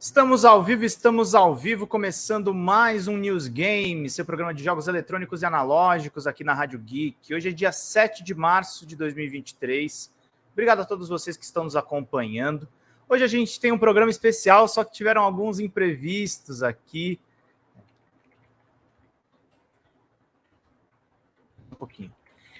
Estamos ao vivo, estamos ao vivo, começando mais um News Game, seu programa de jogos eletrônicos e analógicos aqui na Rádio Geek. Hoje é dia 7 de março de 2023. Obrigado a todos vocês que estão nos acompanhando. Hoje a gente tem um programa especial, só que tiveram alguns imprevistos aqui. Um pouquinho.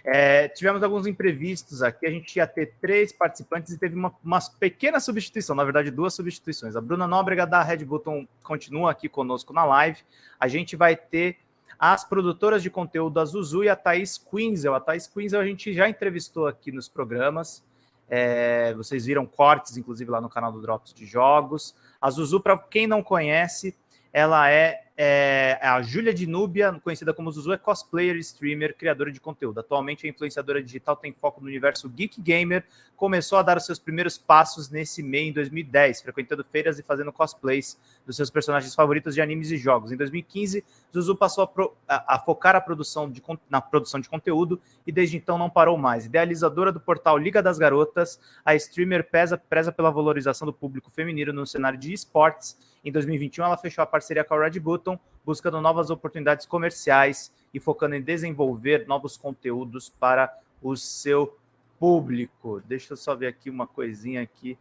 É, tivemos alguns imprevistos aqui. A gente ia ter três participantes e teve uma, uma, pequena substituição, na verdade, duas substituições. A Bruna Nóbrega da Red Button continua aqui conosco na live. A gente vai ter as produtoras de conteúdo, a Zuzu e a Thaís Quinzel. A Thaís Quinzel a gente já entrevistou aqui nos programas. É, vocês viram cortes, inclusive, lá no canal do Drops de Jogos. A Zuzu, para quem não conhece, ela é é, a Júlia de Núbia, conhecida como Zuzu, é cosplayer, streamer, criadora de conteúdo. Atualmente é influenciadora digital, tem foco no universo geek gamer. Começou a dar os seus primeiros passos nesse meio em 2010, frequentando feiras e fazendo cosplays dos seus personagens favoritos de animes e jogos. Em 2015, Zuzu passou a, pro, a, a focar a produção de, na produção de conteúdo e desde então não parou mais. Idealizadora do portal Liga das Garotas, a streamer pesa, preza pela valorização do público feminino no cenário de esportes. Em 2021, ela fechou a parceria com a Red Button, buscando novas oportunidades comerciais e focando em desenvolver novos conteúdos para o seu público. Deixa eu só ver aqui uma coisinha aqui.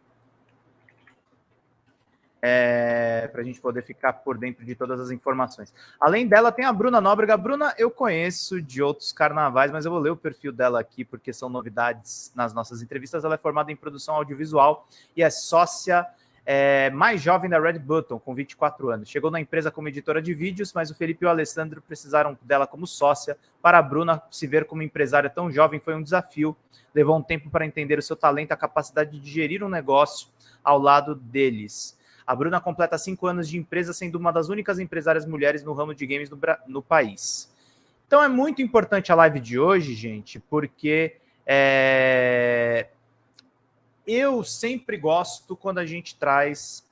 É, para a gente poder ficar por dentro de todas as informações. Além dela, tem a Bruna Nóbrega. Bruna eu conheço de outros carnavais, mas eu vou ler o perfil dela aqui porque são novidades nas nossas entrevistas. Ela é formada em produção audiovisual e é sócia é, mais jovem da Red Button, com 24 anos. Chegou na empresa como editora de vídeos, mas o Felipe e o Alessandro precisaram dela como sócia. Para a Bruna, se ver como empresária tão jovem foi um desafio. Levou um tempo para entender o seu talento, a capacidade de gerir um negócio ao lado deles. A Bruna completa cinco anos de empresa, sendo uma das únicas empresárias mulheres no ramo de games no, no país. Então é muito importante a live de hoje, gente, porque é, eu sempre gosto quando a gente traz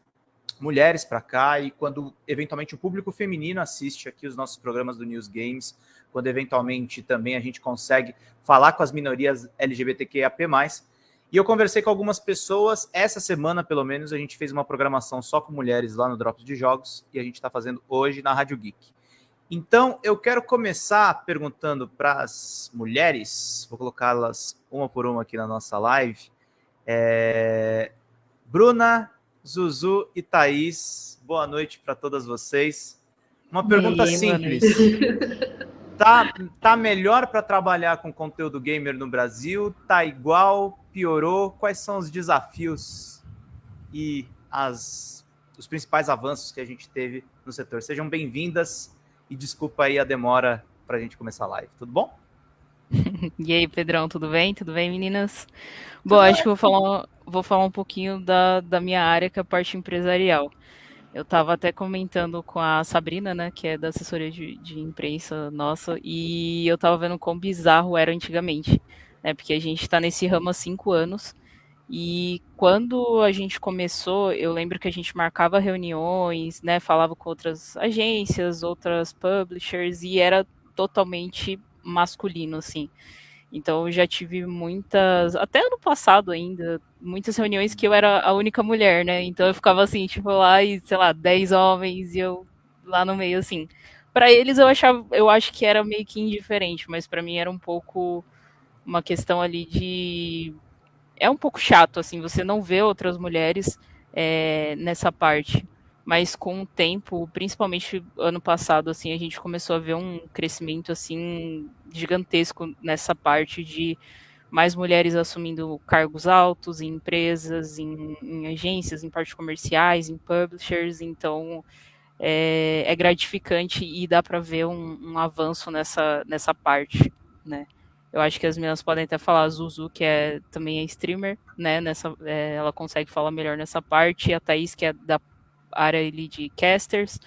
mulheres para cá e quando eventualmente o público feminino assiste aqui os nossos programas do News Games, quando eventualmente também a gente consegue falar com as minorias LGBTQIAP+. E eu conversei com algumas pessoas, essa semana pelo menos a gente fez uma programação só com mulheres lá no Drops de Jogos e a gente está fazendo hoje na Rádio Geek. Então eu quero começar perguntando para as mulheres, vou colocá-las uma por uma aqui na nossa live, é... Bruna, Zuzu e Thaís, boa noite para todas vocês. Uma pergunta aí, simples. Tá, tá melhor para trabalhar com conteúdo gamer no Brasil? Tá igual? Piorou? Quais são os desafios e as, os principais avanços que a gente teve no setor? Sejam bem-vindas e desculpa aí a demora para a gente começar a live. Tudo bom? e aí, Pedrão, tudo bem? Tudo bem, meninas? Bom, acho que vou falar, vou falar um pouquinho da, da minha área, que é a parte empresarial. Eu estava até comentando com a Sabrina, né, que é da assessoria de, de imprensa nossa, e eu estava vendo quão bizarro era antigamente, né, porque a gente está nesse ramo há cinco anos, e quando a gente começou, eu lembro que a gente marcava reuniões, né, falava com outras agências, outras publishers, e era totalmente masculino, assim. Então eu já tive muitas, até ano passado ainda, muitas reuniões que eu era a única mulher, né? Então eu ficava assim, tipo, lá e, sei lá, 10 homens e eu lá no meio, assim. Para eles eu achava, eu acho que era meio que indiferente, mas para mim era um pouco uma questão ali de. É um pouco chato, assim, você não vê outras mulheres é, nessa parte mas com o tempo, principalmente ano passado, assim, a gente começou a ver um crescimento assim gigantesco nessa parte de mais mulheres assumindo cargos altos em empresas, em, em agências, em partes comerciais, em publishers, então é, é gratificante e dá para ver um, um, avanço nessa, nessa parte, né? Eu acho que as meninas podem até falar, a Zuzu, que é, também é streamer, né? Nessa, é, ela consegue falar melhor nessa parte, e a Thaís, que é da área ali de casters.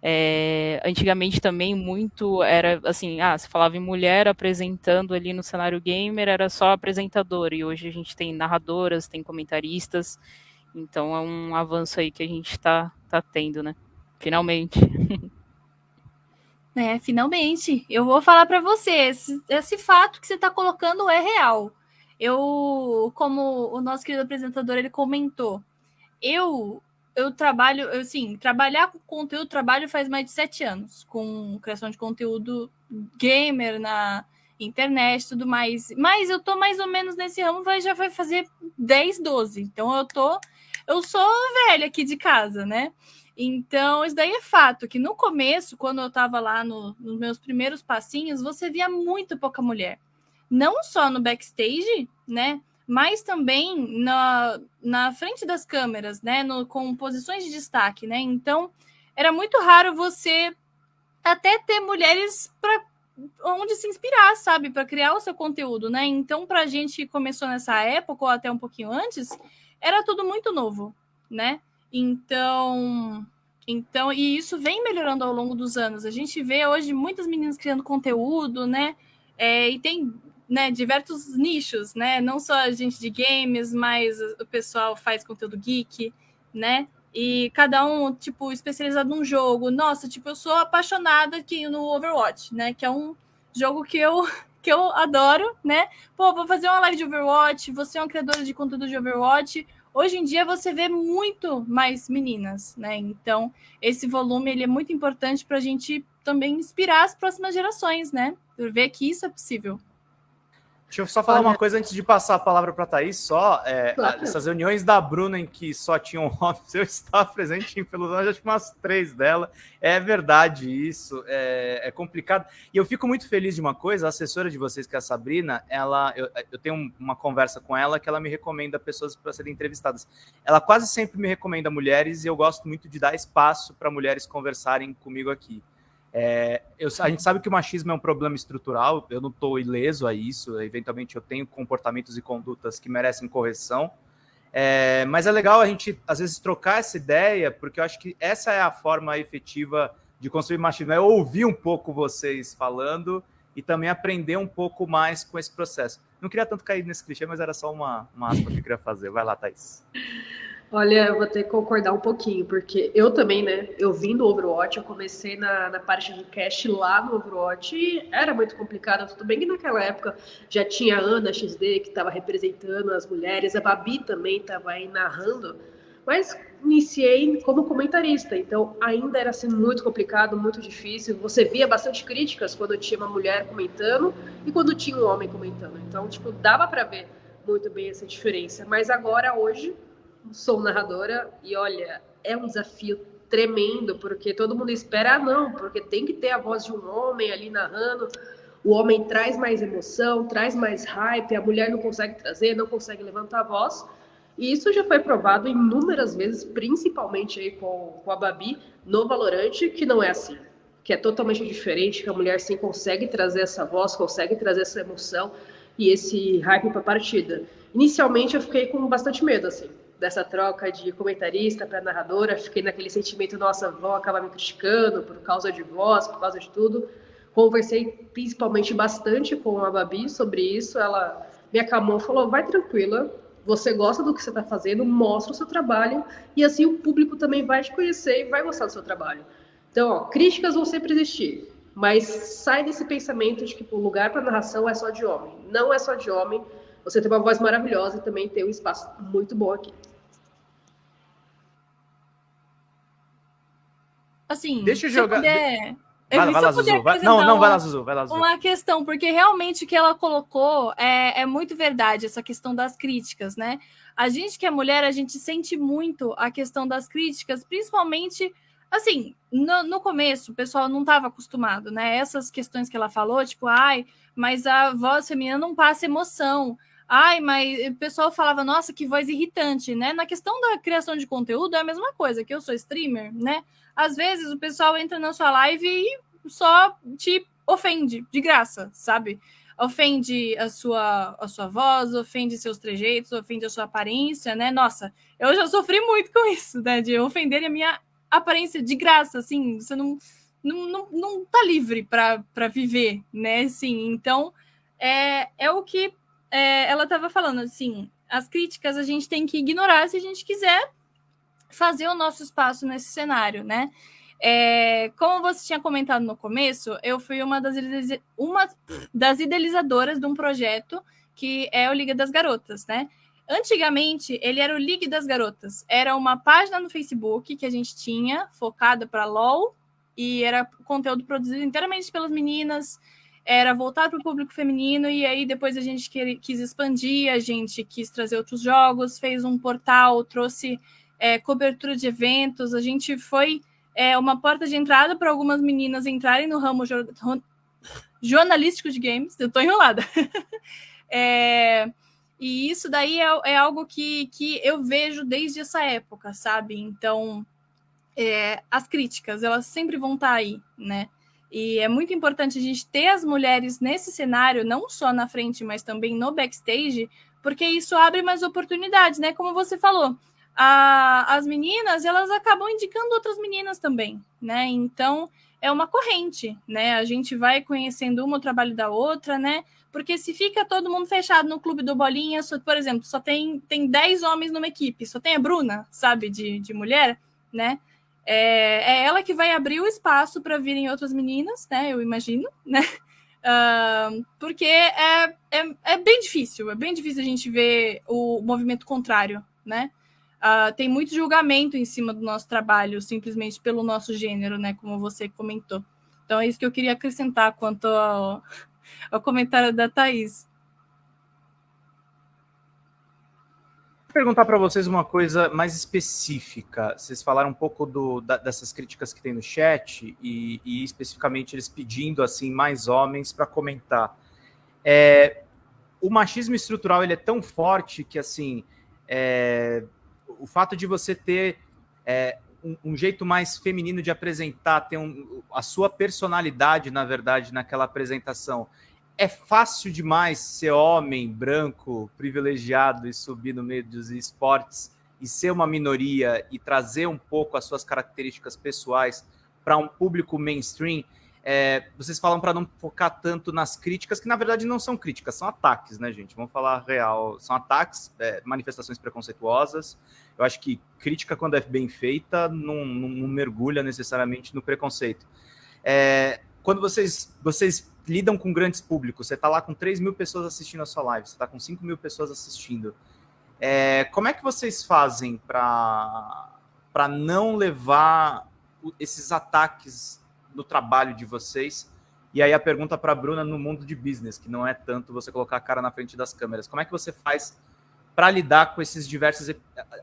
É, antigamente também muito era assim, ah, se falava em mulher apresentando ali no cenário gamer, era só apresentador, e hoje a gente tem narradoras, tem comentaristas, então é um avanço aí que a gente está tá tendo, né? Finalmente. É, finalmente. Eu vou falar para você, esse, esse, fato que você está colocando é real. Eu, como o nosso querido apresentador, ele comentou, eu eu trabalho, assim, trabalhar com conteúdo, trabalho faz mais de sete anos, com criação de conteúdo gamer na internet tudo mais. Mas eu tô mais ou menos nesse ramo, vai, já vai fazer 10, 12. Então eu tô. Eu sou velha aqui de casa, né? Então, isso daí é fato, que no começo, quando eu estava lá no, nos meus primeiros passinhos, você via muito pouca mulher. Não só no backstage, né? Mas também na, na frente das câmeras, né? No, com posições de destaque, né? Então, era muito raro você até ter mulheres para onde se inspirar, sabe? Para criar o seu conteúdo, né? Então, para a gente que começou nessa época, ou até um pouquinho antes, era tudo muito novo, né? Então, então, e isso vem melhorando ao longo dos anos. A gente vê hoje muitas meninas criando conteúdo, né? É, e tem né, diversos nichos, né? Não só a gente de games, mas o pessoal faz conteúdo geek, né? E cada um, tipo, especializado num jogo. Nossa, tipo, eu sou apaixonada aqui no Overwatch, né? Que é um jogo que eu, que eu adoro, né? Pô, vou fazer uma live de Overwatch, você é uma criadora de conteúdo de Overwatch Hoje em dia você vê muito mais meninas, né? Então, esse volume ele é muito importante para a gente também inspirar as próximas gerações, né? Ver que isso é possível. Deixa eu só falar Olha... uma coisa antes de passar a palavra para a Thaís, só. É, claro. Essas reuniões da Bruna em que só tinham homens, eu estava presente em pelo menos que umas três dela. É verdade isso, é, é, complicado. E eu fico muito feliz de uma coisa, a assessora de vocês, que é a Sabrina, ela, eu, eu tenho uma conversa com ela que ela me recomenda pessoas para serem entrevistadas. Ela quase sempre me recomenda mulheres e eu gosto muito de dar espaço para mulheres conversarem comigo aqui. É, eu, a gente sabe que o machismo é um problema estrutural, eu não estou ileso a isso, eventualmente eu tenho comportamentos e condutas que merecem correção, é, mas é legal a gente, às vezes, trocar essa ideia, porque eu acho que essa é a forma efetiva de construir machismo, é ouvir um pouco vocês falando e também aprender um pouco mais com esse processo. Não queria tanto cair nesse clichê, mas era só uma, uma aspa que eu queria fazer. Vai lá, Thaís. Olha, eu vou ter que concordar um pouquinho, porque eu também, né? Eu vim do Overwatch, eu comecei na, na parte do cast lá no Overwatch e era muito complicado. Tudo bem que naquela época já tinha a Ana XD que estava representando as mulheres, a Babi também estava aí narrando, mas iniciei como comentarista, então ainda era assim muito complicado, muito difícil. Você via bastante críticas quando tinha uma mulher comentando e quando tinha um homem comentando. Então, tipo, dava para ver muito bem essa diferença. Mas agora, hoje, sou narradora e olha, é um desafio tremendo, porque todo mundo espera, ah, não, porque tem que ter a voz de um homem ali narrando. O homem traz mais emoção, traz mais hype, a mulher não consegue trazer, não consegue levantar a voz. E isso já foi provado inúmeras vezes, principalmente aí com, com a Babi no Valorante, que não é assim. Que é totalmente diferente, que a mulher sim consegue trazer essa voz, consegue trazer essa emoção e esse hype para a partida. Inicialmente eu fiquei com bastante medo, assim dessa troca de comentarista para narradora, fiquei naquele sentimento, nossa, vão acabar me criticando por causa de voz, por causa de tudo. Conversei principalmente bastante com a Babi sobre isso, ela me acalmou, falou, vai tranquila, você gosta do que você está fazendo, mostra o seu trabalho, e assim o público também vai te conhecer e vai gostar do seu trabalho. Então, ó, críticas vão sempre existir, mas sai desse pensamento de que o lugar para narração é só de homem. Não é só de homem, você tem uma voz maravilhosa e também tem um espaço muito bom aqui. Assim, deixa eu jogar. Puder... Vai, vai lá, Zuzu. Vai... Não, não, vai lá, Zuzu. Vai lá, Zuzu. Uma questão, porque realmente o que ela colocou é, é muito verdade, essa questão das críticas, né? A gente que é mulher, a gente sente muito a questão das críticas, principalmente, assim, no, no começo, o pessoal não estava acostumado, né? Essas questões que ela falou, tipo, ai, mas a voz feminina não passa emoção. Ai, mas o pessoal falava, nossa, que voz irritante, né? Na questão da criação de conteúdo é a mesma coisa, que eu sou streamer, né? Às vezes o pessoal entra na sua live e só te ofende de graça, sabe? Ofende a sua, a sua voz, ofende seus trejeitos, ofende a sua aparência, né? Nossa, eu já sofri muito com isso, né? De ofender a minha aparência de graça, assim, você não, não, não, não tá livre para viver, né? Assim, então, é, é o que é, ela estava falando assim: as críticas a gente tem que ignorar se a gente quiser fazer o nosso espaço nesse cenário, né? É, como você tinha comentado no começo, eu fui uma das, uma das idealizadoras de um projeto que é o Liga das Garotas, né? Antigamente, ele era o League das Garotas. Era uma página no Facebook que a gente tinha, focada para LOL, e era conteúdo produzido inteiramente pelas meninas, era voltado para o público feminino, e aí depois a gente quis expandir, a gente quis trazer outros jogos, fez um portal, trouxe é, cobertura de eventos, a gente foi é, uma porta de entrada para algumas meninas entrarem no ramo jornalístico de games. Eu estou enrolada. é, e isso daí é, é, algo que, que eu vejo desde essa época, sabe? Então, é, as críticas, elas sempre vão estar tá aí, né? E é muito importante a gente ter as mulheres nesse cenário, não só na frente, mas também no backstage, porque isso abre mais oportunidades, né? Como você falou, a, as meninas, elas acabam indicando outras meninas também, né? Então, é uma corrente, né? A gente vai conhecendo uma o trabalho da outra, né? Porque se fica todo mundo fechado no clube do Bolinha, só, por exemplo, só tem, tem 10 homens numa equipe, só tem a Bruna, sabe, de, de mulher, né? É, é ela que vai abrir o espaço para virem outras meninas, né? Eu imagino, né? Uh, porque é, é, é bem difícil, é bem difícil a gente ver o movimento contrário, né? Uh, tem muito julgamento em cima do nosso trabalho, simplesmente pelo nosso gênero, né? Como você comentou. Então é isso que eu queria acrescentar quanto ao, ao comentário da Thaís. Vou perguntar para vocês uma coisa mais específica. Vocês falaram um pouco do, da, dessas críticas que tem no chat e, e, especificamente eles pedindo assim mais homens para comentar. É, o machismo estrutural ele é tão forte que assim é, o fato de você ter é, um, um, jeito mais feminino de apresentar, ter um, a sua personalidade, na verdade, naquela apresentação. É fácil demais ser homem, branco, privilegiado e subir no meio dos esportes e ser uma minoria e trazer um pouco as suas características pessoais para um público mainstream. É, vocês falam para não focar tanto nas críticas, que na verdade não são críticas, são ataques, né, gente? Vamos falar real. São ataques, é, manifestações preconceituosas. Eu acho que crítica, quando é bem feita, não, não, não mergulha necessariamente no preconceito. É, quando vocês, vocês lidam com grandes públicos, você está lá com 3 mil pessoas assistindo a sua live, você está com 5 mil pessoas assistindo. É, como é que vocês fazem para não levar esses ataques no trabalho de vocês. E aí a pergunta para a Bruna no mundo de business, que não é tanto você colocar a cara na frente das câmeras. Como é que você faz para lidar com esses diversos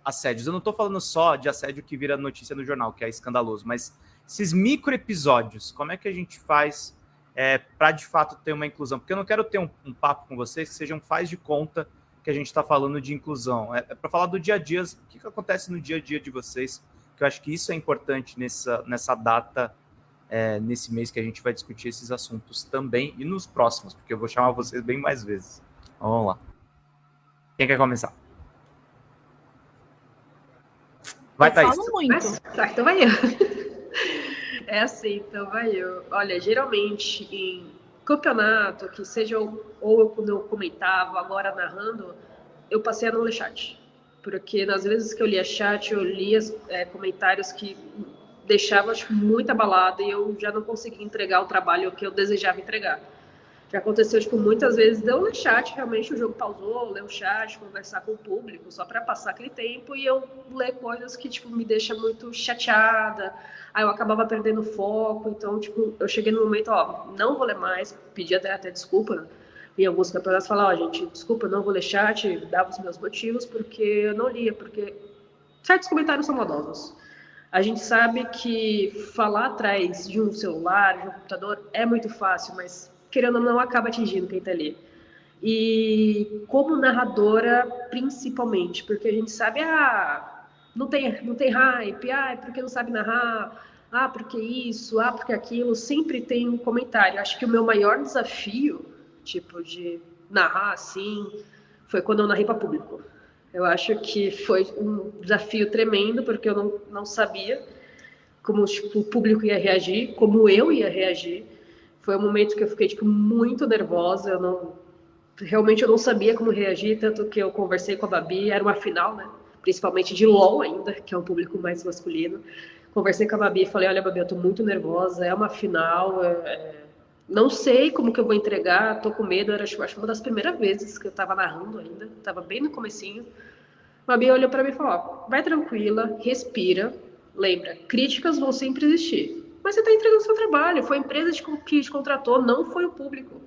assédios? Eu não estou falando só de assédio que vira notícia no jornal, que é escandaloso, mas esses micro episódios, como é que a gente faz é, para de fato ter uma inclusão? Porque eu não quero ter um, um papo com vocês que sejam faz de conta que a gente está falando de inclusão. É, é para falar do dia a dia, o que, que acontece no dia a dia de vocês, que eu acho que isso é importante nessa, nessa data é, nesse mês que a gente vai discutir esses assuntos também e nos próximos, porque eu vou chamar vocês bem mais vezes. Então, vamos lá. Quem quer começar? Vai, eu Thaís. Falo muito. Mas, tá, então vai eu. É assim, então vai eu. Olha, geralmente em campeonato, que seja ou eu quando eu comentava, agora narrando, eu passei a não ler chat. Porque nas vezes que eu lia chat, eu lia é, comentários que deixava muito abalada e eu já não conseguia entregar o trabalho que eu desejava entregar. Já aconteceu tipo, muitas vezes eu ler chat, realmente o jogo pausou, ler o chat, conversar com o público, só para passar aquele tempo e eu ler coisas que tipo, me deixam muito chateada, aí eu acabava perdendo foco, então tipo, eu cheguei no momento, ó, não vou ler mais, pedi até, até desculpa, em alguns campeonatos falar, ó, gente, desculpa, não vou ler chat, dava os meus motivos, porque eu não lia, porque certos comentários são maldosos. A gente sabe que falar atrás de um celular, de um computador, é muito fácil, mas querendo ou não, acaba atingindo quem está ali. E como narradora, principalmente, porque a gente sabe, ah, não tem, não tem hype, ah, é porque não sabe narrar, ah, porque isso, ah, porque aquilo, sempre tem um comentário. Acho que o meu maior desafio, tipo, de narrar assim, foi quando eu narrei para público. Eu acho que foi um desafio tremendo, porque eu não, não sabia como tipo, o público ia reagir, como eu ia reagir. Foi um momento que eu fiquei tipo, muito nervosa, eu não, realmente eu não sabia como reagir, tanto que eu conversei com a Babi, era uma final, né? principalmente de LOL ainda, que é um público mais masculino. Conversei com a Babi e falei, olha, Babi, eu tô muito nervosa, é uma final, é, não sei como que eu vou entregar, tô com medo, era acho uma das primeiras vezes que eu tava narrando ainda, tava bem no comecinho. A Bia olhou para mim e falou: ó, vai tranquila, respira, lembra, críticas vão sempre existir. Mas você está entregando seu trabalho, foi a empresa que te contratou, não foi o público.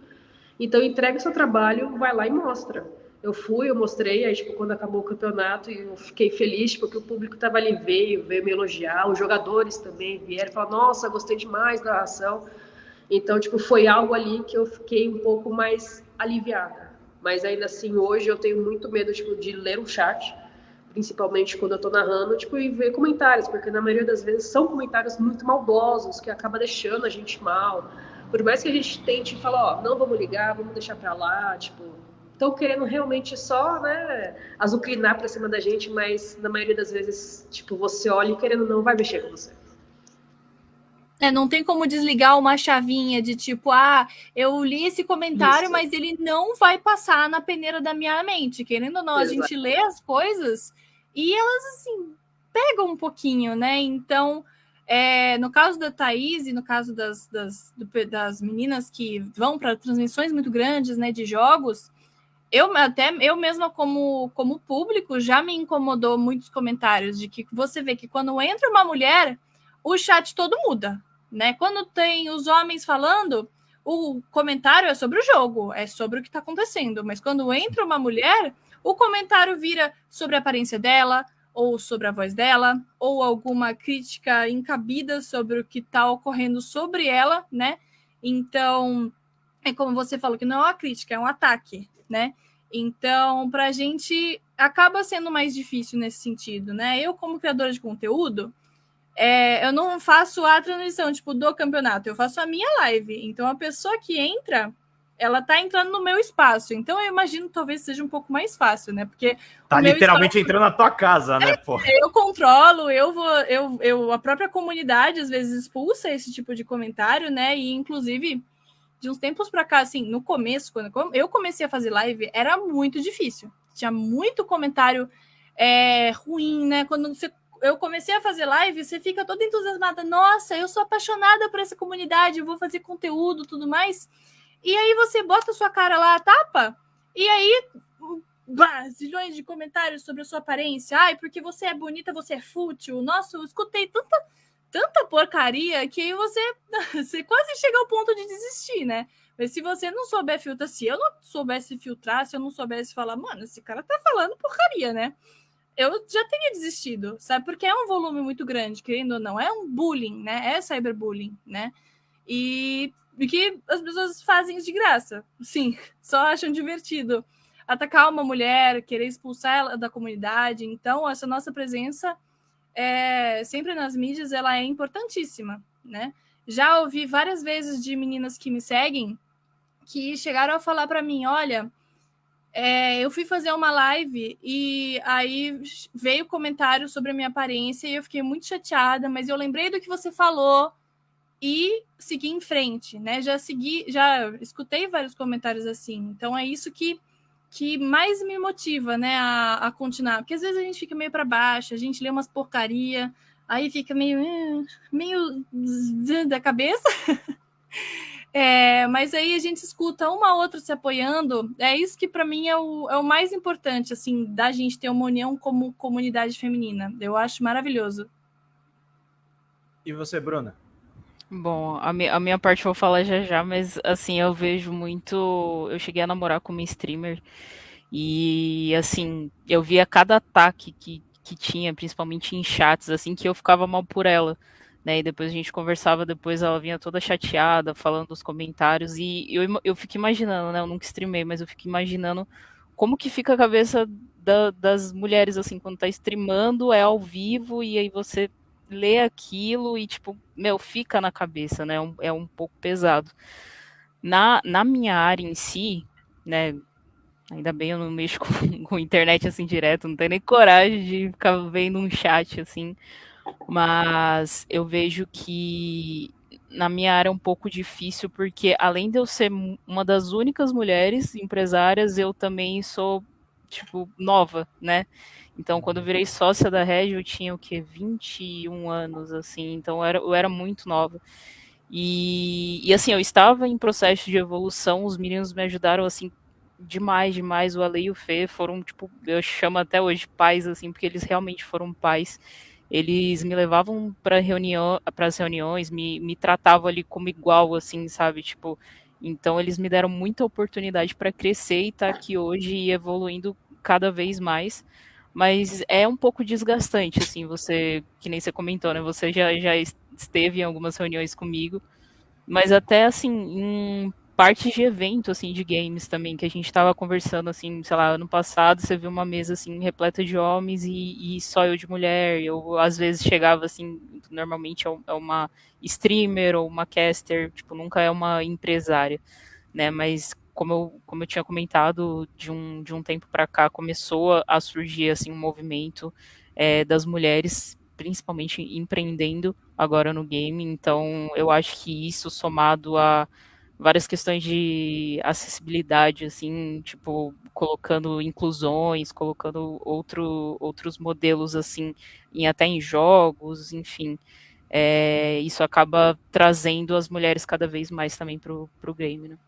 Então entrega o seu trabalho, vai lá e mostra. Eu fui, eu mostrei, aí tipo, quando acabou o campeonato, eu fiquei feliz porque o público estava ali, veio, veio me elogiar, os jogadores também vieram, falaram, nossa, gostei demais da ação. Então, tipo, foi algo ali que eu fiquei um pouco mais aliviada. Mas ainda assim, hoje eu tenho muito medo tipo, de ler um chat, principalmente quando eu tô narrando, tipo, e ver comentários, porque na maioria das vezes são comentários muito maldosos, que acaba deixando a gente mal. Por mais que a gente tente falar, ó, não vamos ligar, vamos deixar pra lá, tipo, estão querendo realmente só, né, azucrinar pra cima da gente, mas na maioria das vezes, tipo, você olha e querendo não vai mexer com você. É, não tem como desligar uma chavinha de tipo, ah, eu li esse comentário, Isso. mas ele não vai passar na peneira da minha mente. Querendo ou não, Exato. a gente lê as coisas e elas, assim, pegam um pouquinho, né? Então, é, no caso da Thaís e no caso das, das, das meninas que vão para transmissões muito grandes, né, de jogos, eu até eu mesma como como público já me incomodou muitos comentários de que você vê que quando entra uma mulher o chat todo muda né? Quando tem os homens falando, o comentário é sobre o jogo, é sobre o que está acontecendo. Mas quando entra uma mulher, o comentário vira sobre a aparência dela, ou sobre a voz dela, ou alguma crítica encabida sobre o que está ocorrendo sobre ela, né? Então, é como você falou, que não é uma crítica, é um ataque, né? Então, para a gente acaba sendo mais difícil nesse sentido, né? Eu, como criadora de conteúdo, é, eu não faço a transmissão tipo do campeonato, eu faço a minha live. Então a pessoa que entra, ela tá entrando no meu espaço. Então eu imagino talvez seja um pouco mais fácil, né? Porque tá literalmente espaço... entrando na tua casa, né, pô? Eu controlo, eu vou, eu, eu a própria comunidade às vezes expulsa esse tipo de comentário, né? E inclusive de uns tempos para cá, assim, no começo, quando eu comecei a fazer live, era muito difícil. Tinha muito comentário é, ruim, né? Quando você eu comecei a fazer live, você fica toda entusiasmada. Nossa, eu sou apaixonada por essa comunidade, eu vou fazer conteúdo tudo mais. E aí você bota a sua cara lá, tapa, e aí bah, zilhões de comentários sobre a sua aparência. Ai, porque você é bonita, você é fútil. Nossa, eu escutei tanta, tanta porcaria que aí você, você quase chega ao ponto de desistir, né? Mas se você não souber filtrar, se eu não soubesse filtrar, se eu não soubesse falar, mano, esse cara tá falando porcaria, né? Eu já teria desistido, sabe? Porque é um volume muito grande, querendo ou não. É um bullying, né? É cyberbullying, né? E, e que as pessoas fazem de graça. Sim, só acham divertido. Atacar uma mulher, querer expulsar ela da comunidade. Então, essa nossa presença é, sempre nas mídias ela é importantíssima, né? Já ouvi várias vezes de meninas que me seguem que chegaram a falar para mim, olha, é, eu fui fazer uma live e aí veio comentário sobre a minha aparência e eu fiquei muito chateada, mas eu lembrei do que você falou e segui em frente, né? Já segui, já escutei vários comentários assim. Então é isso que, que mais me motiva, né, a, a continuar. Porque às vezes a gente fica meio para baixo, a gente lê umas porcaria, aí fica meio eh, meio da cabeça. É, mas aí a gente escuta uma outra se apoiando. É isso que para mim é o, é o mais importante, assim, da gente ter uma união como comunidade feminina. Eu acho maravilhoso. E você, Bruna? Bom, a minha, a minha parte eu vou falar já já, mas assim, eu vejo muito. Eu cheguei a namorar com uma streamer e assim, eu via cada ataque que, que tinha, principalmente em chats, assim, que eu ficava mal por ela né? E depois a gente conversava, depois ela vinha toda chateada, falando dos comentários, e eu, eu fico imaginando, né? Eu nunca streamei, mas eu fico imaginando como que fica a cabeça da, das mulheres, assim, quando tá streamando, é ao vivo, e aí você lê aquilo e, tipo, meu, fica na cabeça, né? É um, é um pouco pesado. Na, na minha área em si, né? Ainda bem eu não mexo com, com internet assim direto, não tenho nem coragem de ficar vendo um chat assim. Mas eu vejo que na minha área é um pouco difícil, porque além de eu ser uma das únicas mulheres empresárias, eu também sou, tipo, nova, né? Então, quando eu virei sócia da Red, eu tinha o quê? 21 anos, assim, então eu era, eu era muito nova. E, e assim, eu estava em processo de evolução, os meninos me ajudaram assim demais, demais. O Ale e o Fê foram, tipo, eu chamo até hoje pais, assim, porque eles realmente foram pais. Eles me levavam para reunião, para as reuniões, me, me tratavam ali como igual, assim, sabe? Tipo, então eles me deram muita oportunidade para crescer e estar tá aqui hoje e evoluindo cada vez mais. Mas é um pouco desgastante, assim, você, que nem você comentou, né? Você já, já esteve em algumas reuniões comigo, mas até assim, em partes de evento, assim, de games também, que a gente estava conversando, assim, sei lá, ano passado, você viu uma mesa, assim, repleta de homens e, e só eu de mulher, eu, às vezes, chegava, assim, normalmente é, é uma streamer ou uma caster, tipo, nunca é uma empresária, né, mas como eu, como eu tinha comentado, de um, de um tempo para cá começou a surgir, assim, um movimento é, das mulheres, principalmente empreendendo agora no game, então eu acho que isso somado a várias questões de acessibilidade, assim, tipo, colocando inclusões, colocando outro, outros modelos, assim, em, até em jogos, enfim. É, isso acaba trazendo as mulheres cada vez mais também para o game, né?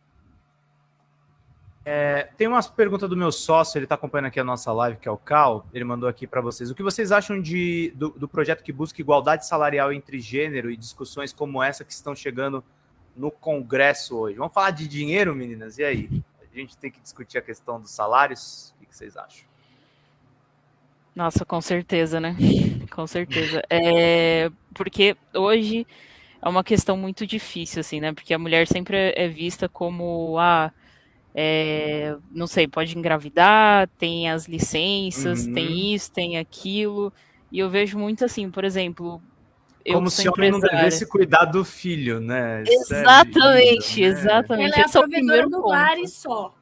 É, tem umas perguntas do meu sócio, ele está acompanhando aqui a nossa live, que é o Cal, ele mandou aqui para vocês. O que vocês acham de, do, do projeto que busca igualdade salarial entre gênero e discussões como essa que estão chegando no Congresso hoje. Vamos falar de dinheiro, meninas? E aí? A gente tem que discutir a questão dos salários? O que vocês acham? Nossa, com certeza, né? Com certeza. É, porque hoje é uma questão muito difícil, assim, né? Porque a mulher sempre é vista como, ah, é, não sei, pode engravidar, tem as licenças, uhum. tem isso, tem aquilo. E eu vejo muito assim, por exemplo, como se o homem não devesse cuidar do filho, né? Exatamente, é lindo, né? exatamente. Ela é é o primeiro do ponto. lar e só.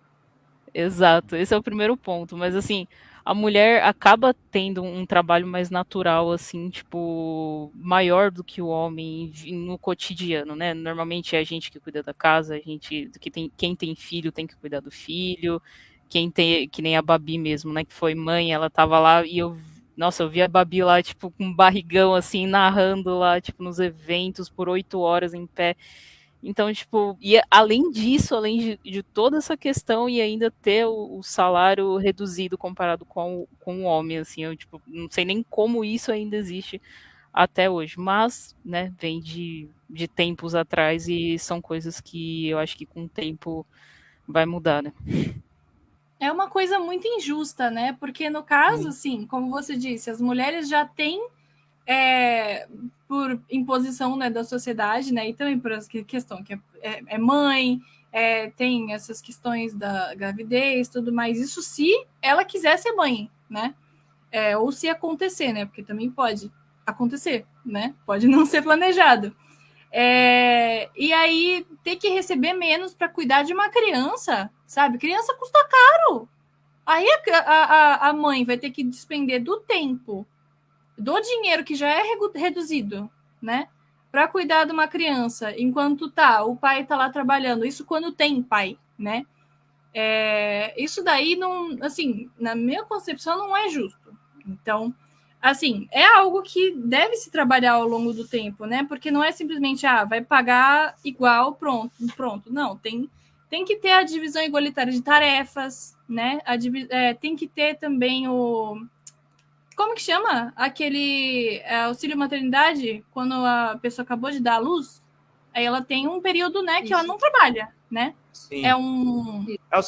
Exato, esse é o primeiro ponto. Mas assim, a mulher acaba tendo um trabalho mais natural, assim, tipo, maior do que o homem no cotidiano, né? Normalmente é a gente que cuida da casa, a gente que tem quem tem filho tem que cuidar do filho, quem tem que nem a Babi mesmo, né? Que foi mãe, ela tava lá e eu nossa, eu vi a Babi lá, tipo, com um barrigão, assim, narrando lá, tipo, nos eventos por oito horas em pé. Então, tipo, e além disso, além de, de toda essa questão e ainda ter o, o, salário reduzido comparado com, com o homem, assim, eu, tipo, não sei nem como isso ainda existe até hoje, mas, né, vem de, de tempos atrás e são coisas que eu acho que com o tempo vai mudar, né? É uma coisa muito injusta, né? Porque no caso, assim, como você disse, as mulheres já têm é, por imposição né, da sociedade, né? E também por essa questão que é, é, é mãe, é, tem essas questões da gravidez, tudo mais. Isso se ela quiser ser mãe, né? É, ou se acontecer, né? Porque também pode acontecer, né? Pode não ser planejado. É, e aí ter que receber menos para cuidar de uma criança, sabe? Criança custa caro. Aí a, a, a mãe vai ter que despender do tempo, do dinheiro que já é reduzido, né? Para cuidar de uma criança, enquanto tá, o pai tá lá trabalhando. Isso quando tem pai, né? É, isso daí não, assim, na minha concepção não é justo. Então, assim, é algo que deve se trabalhar ao longo do tempo, né? Porque não é simplesmente, ah, vai pagar igual, pronto, pronto. Não, tem, tem que ter a divisão igualitária de tarefas, né? A, é, tem que ter também o. Como que chama? Aquele é, auxílio maternidade, quando a pessoa acabou de dar a luz, aí ela tem um período, né, que Isso. ela não trabalha, né? Sim. É um. É o,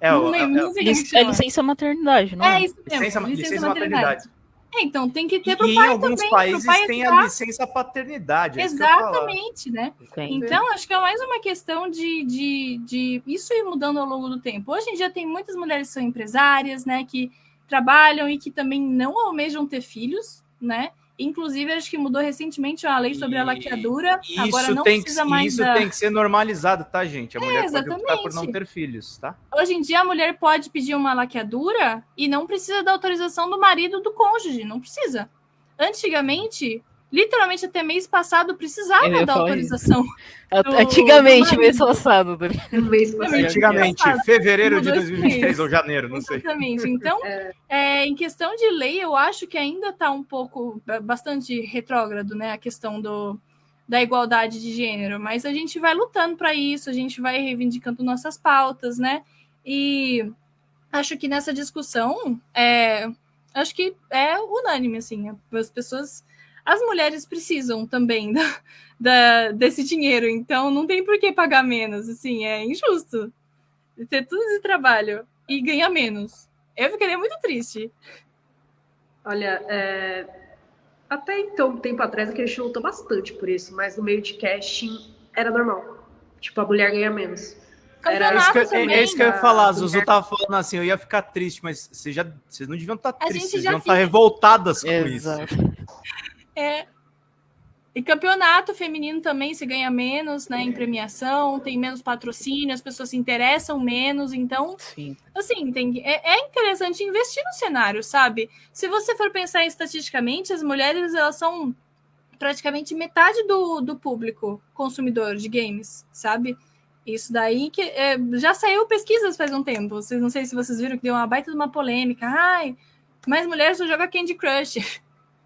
é, o, é, é, é, licença maternidade, não é? É isso mesmo. Licença, licença, licença maternidade. maternidade. É, então tem que ter para o pai em alguns também, países tem a licença paternidade. É Exatamente, né? Então, acho que é mais uma questão de, de, de isso ir mudando ao longo do tempo. Hoje em dia tem muitas mulheres que são empresárias, né? Que trabalham e que também não almejam ter filhos, né? Inclusive, acho que mudou recentemente a lei sobre a laqueadura. Isso Agora não tem precisa que, mais. Isso da... tem que ser normalizado, tá, gente? A é, mulher exatamente. pode optar por não ter filhos, tá? Hoje em dia, a mulher pode pedir uma laqueadura e não precisa da autorização do marido do cônjuge, não precisa. Antigamente, literalmente até mês passado precisava da autorização. Do, Antigamente, do mês passado. Mês passado. Antigamente, fevereiro de 2023 ou janeiro, não sei. Exatamente. Então, é. É, em questão de lei, eu acho que ainda está um pouco, bastante retrógrado, né? A questão do, da igualdade de gênero, mas a gente vai lutando para isso, a gente vai reivindicando nossas pautas, né? E acho que nessa discussão, é, acho que é unânime, assim, as pessoas, as mulheres precisam também da, da, desse dinheiro, então não tem por que pagar menos, assim, é injusto ter todo esse trabalho e ganhar menos. Eu ficaria muito triste. Olha, é, até então, um tempo atrás, a gente lutou bastante por isso, mas no meio de casting era normal. Tipo, a mulher ganha menos. Era isso que, eu, também, é isso que eu ia falar. A Zuzu tava falando assim, eu ia ficar triste, mas vocês, já, vocês não deviam estar tá tristes, vocês deviam estar tá revoltadas com Exato. isso. É, e campeonato feminino também se ganha menos, né, em premiação, tem menos patrocínio, as pessoas se interessam menos, então, Sim. assim, tem, é, é, interessante investir no cenário, sabe? Se você for pensar estatisticamente, as mulheres, elas são praticamente metade do, do público consumidor de games, sabe? Isso daí que é, já saiu pesquisas faz um tempo, vocês não sei se vocês viram que deu uma baita de uma polêmica, ai, mais mulheres só jogam Candy Crush.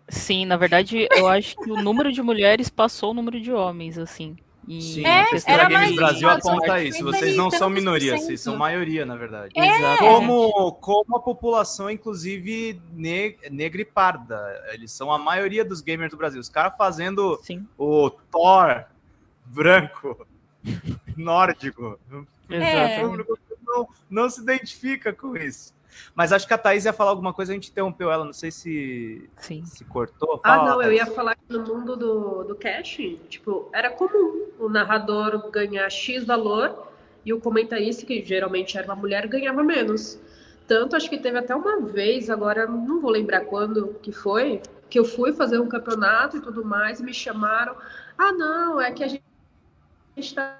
Sim, na verdade, eu acho que o número de mulheres passou o número de homens, assim. E Sim, é, a pesquisa Games Brasil aponta isso. Vocês não são minoria, vocês são maioria, na verdade. É. Como, como a população, inclusive, negra e parda. Eles são a maioria dos gamers do Brasil. Os caras fazendo Sim. o Thor branco, nórdico. É. Não, não se identifica com isso. Mas acho que a Thaís ia falar alguma coisa, a gente interrompeu ela, não sei se, Sim. se cortou. Fala, ah, não, eu ia falar que no mundo do, do cash, tipo, era comum o narrador ganhar X valor e o comentarista, que geralmente era uma mulher, ganhava menos. Tanto, acho que teve até uma vez, agora não vou lembrar quando que foi, que eu fui fazer um campeonato e tudo mais, e me chamaram. Ah, não, é que a gente está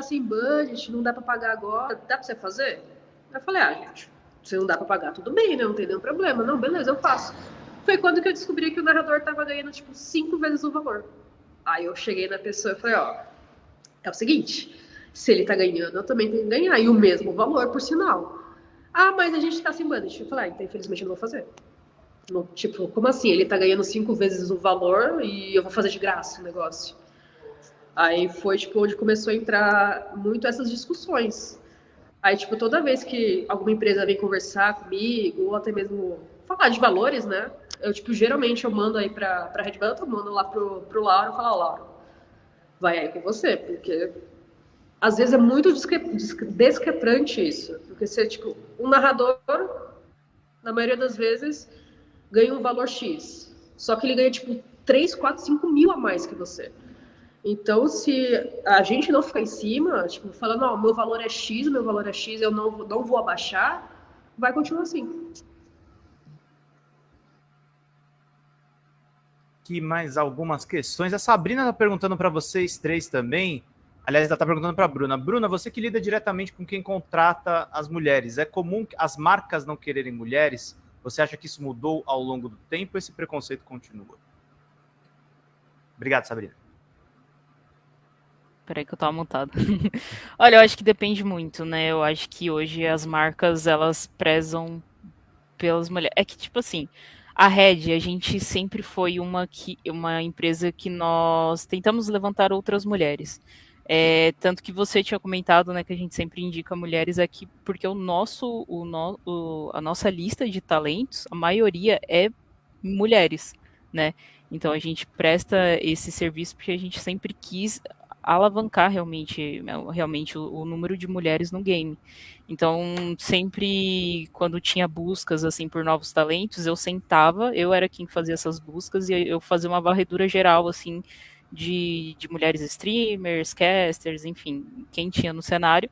sem budget, não dá para pagar agora, dá para você fazer? Eu falei, ah, gente, se não dá para pagar, tudo bem, né? Não tem nenhum problema. Não, beleza, eu faço. Foi quando que eu descobri que o narrador tava ganhando, tipo, cinco vezes o valor. Aí eu cheguei na pessoa e falei, ó, é o seguinte, se ele tá ganhando, eu também tenho que ganhar. E o mesmo valor, por sinal. Ah, mas a gente tá sem budget. Eu falei, ah, então infelizmente eu não vou fazer. Tipo, como assim? Ele tá ganhando cinco vezes o valor e eu vou fazer de graça o negócio. Aí foi, tipo, onde começou a entrar muito essas discussões. Aí, tipo, toda vez que alguma empresa vem conversar comigo, ou até mesmo falar de valores, né? Eu, tipo, geralmente eu mando aí pra, pra Red Bull, eu mando lá pro, pro Lauro falo, Lauro, vai aí com você, porque às vezes é muito discrepante isso. Porque você, tipo, um narrador, na maioria das vezes, ganha um valor X. Só que ele ganha, tipo, 3, 4, 5 mil a mais que você. Então, se a gente não ficar em cima, tipo, falando, ó, meu valor é X, meu valor é X, eu não, não vou abaixar, vai continuar assim. Aqui mais algumas questões. A Sabrina está perguntando para vocês três também. Aliás, ela está perguntando para a Bruna. Bruna, você que lida diretamente com quem contrata as mulheres, é comum as marcas não quererem mulheres? Você acha que isso mudou ao longo do tempo esse preconceito continua? Obrigado, Sabrina. Peraí que eu tava montado. Olha, eu acho que depende muito, né? Eu acho que hoje as marcas, elas prezam pelas mulheres. É que, tipo assim, a Red, a gente sempre foi uma, que, uma empresa que nós tentamos levantar outras mulheres. É, tanto que você tinha comentado, né, que a gente sempre indica mulheres aqui, porque o nosso, o, no, o, a nossa lista de talentos, a maioria é mulheres, né? Então a gente presta esse serviço porque a gente sempre quis alavancar realmente, realmente o, o, número de mulheres no game. Então, sempre quando tinha buscas assim por novos talentos, eu sentava, eu era quem fazia essas buscas e eu fazia uma varredura geral assim de, de mulheres streamers, casters, enfim, quem tinha no cenário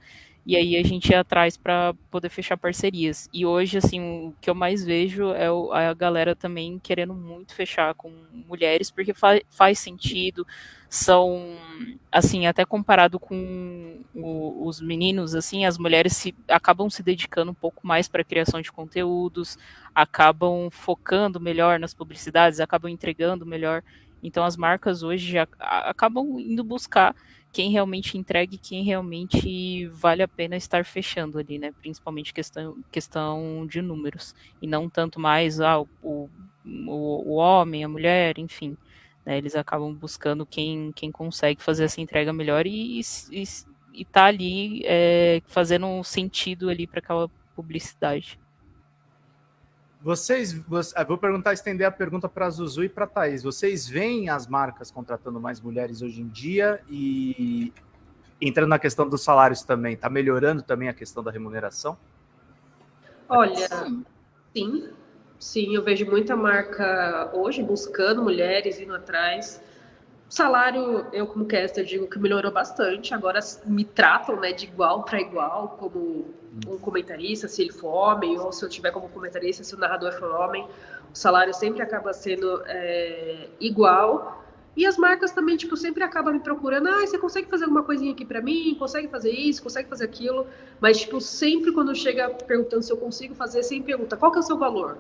e aí a gente ia atrás para poder fechar parcerias. E hoje, assim, o que eu mais vejo é a galera também querendo muito fechar com mulheres, porque fa faz sentido, são, assim, até comparado com o, os meninos, assim, as mulheres se, acabam se dedicando um pouco mais para a criação de conteúdos, acabam focando melhor nas publicidades, acabam entregando melhor. Então as marcas hoje já acabam indo buscar quem realmente entrega e quem realmente vale a pena estar fechando ali, né? Principalmente questão, questão de números. E não tanto mais ah, o, o, o homem, a mulher, enfim. Né? Eles acabam buscando quem, quem consegue fazer essa entrega melhor e, e, e tá ali é, fazendo um sentido ali para aquela publicidade. Vocês, ah, vou perguntar, estender a pergunta para a Zuzu e para a Thaís. Vocês veem as marcas contratando mais mulheres hoje em dia e entrando na questão dos salários também, está melhorando também a questão da remuneração? Olha, sim, sim, eu vejo muita marca hoje buscando mulheres, indo atrás. O salário, eu como caster digo que melhorou bastante. Agora me tratam né, de igual para igual, como um comentarista, se ele for homem, ou se eu tiver como comentarista, se o narrador for homem. O salário sempre acaba sendo é, igual. E as marcas também, tipo, sempre acabam me procurando. Ah, você consegue fazer alguma coisinha aqui para mim? Consegue fazer isso? Consegue fazer aquilo? Mas, tipo, sempre quando chega perguntando se eu consigo fazer, sempre pergunta qual que é o seu valor?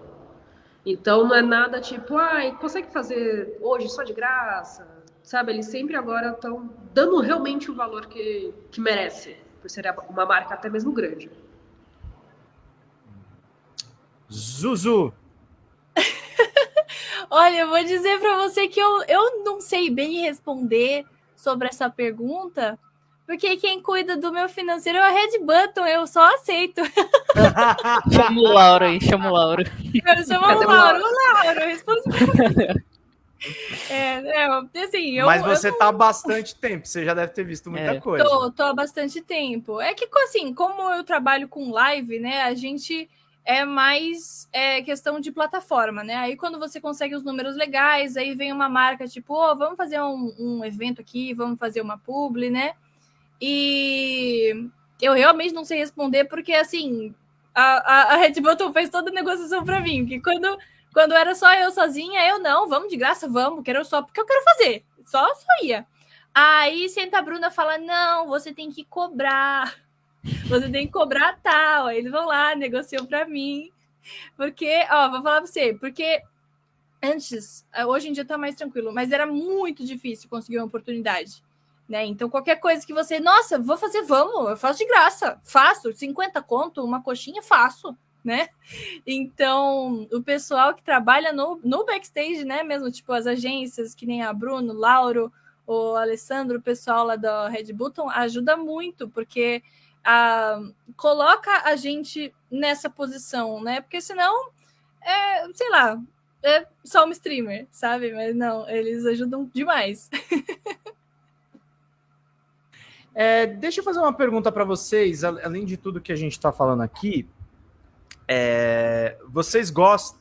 Então, não é nada tipo, ah, consegue fazer hoje só de graça? Sabe? Eles sempre agora estão dando realmente o valor que, que merece, por ser uma marca até mesmo grande. Zuzu, Olha, eu vou dizer para você que eu, eu não sei bem responder sobre essa pergunta, porque quem cuida do meu financeiro é a Red Button, eu só aceito. chama o Lauro aí, chama o Lauro. Eu chamo o Lauro, o Lauro, responde. É, é, assim, eu, Mas você eu... tá há bastante tempo, você já deve ter visto muita é. coisa. Tô, tô há bastante tempo. É que, assim, como eu trabalho com live, né, a gente é mais é, questão de plataforma, né? Aí quando você consegue os números legais, aí vem uma marca tipo, oh, vamos fazer um, um evento aqui, vamos fazer uma publi, né? E eu realmente não sei responder, porque assim, a, a, a Red Button fez toda a negociação para mim, que quando, quando era só eu sozinha, eu não, vamos de graça, vamos, quero só porque eu quero fazer, só só ia. Aí senta a Bruna fala: não, você tem que cobrar você tem que cobrar tal. Aí eles vão lá, negociam para mim. Porque, ó, vou falar para você, porque antes, eh, hoje em dia tá mais tranquilo, mas era muito difícil conseguir uma oportunidade. Né? Então, qualquer coisa que você, nossa, vou fazer, vamos, eu faço de graça, faço, 50 conto, uma coxinha, faço, né? Então, o pessoal que trabalha no, no backstage, né, mesmo, tipo as agências, que nem a Bruno, Lauro, o Alessandro, o pessoal lá da Red Button, ajuda muito, porque a, coloca a gente nessa posição, né? Porque senão, é, sei lá, é só um streamer, sabe? Mas não, eles ajudam demais. é, deixa eu fazer uma pergunta para vocês, além de tudo que a gente está falando aqui. É, vocês gostam,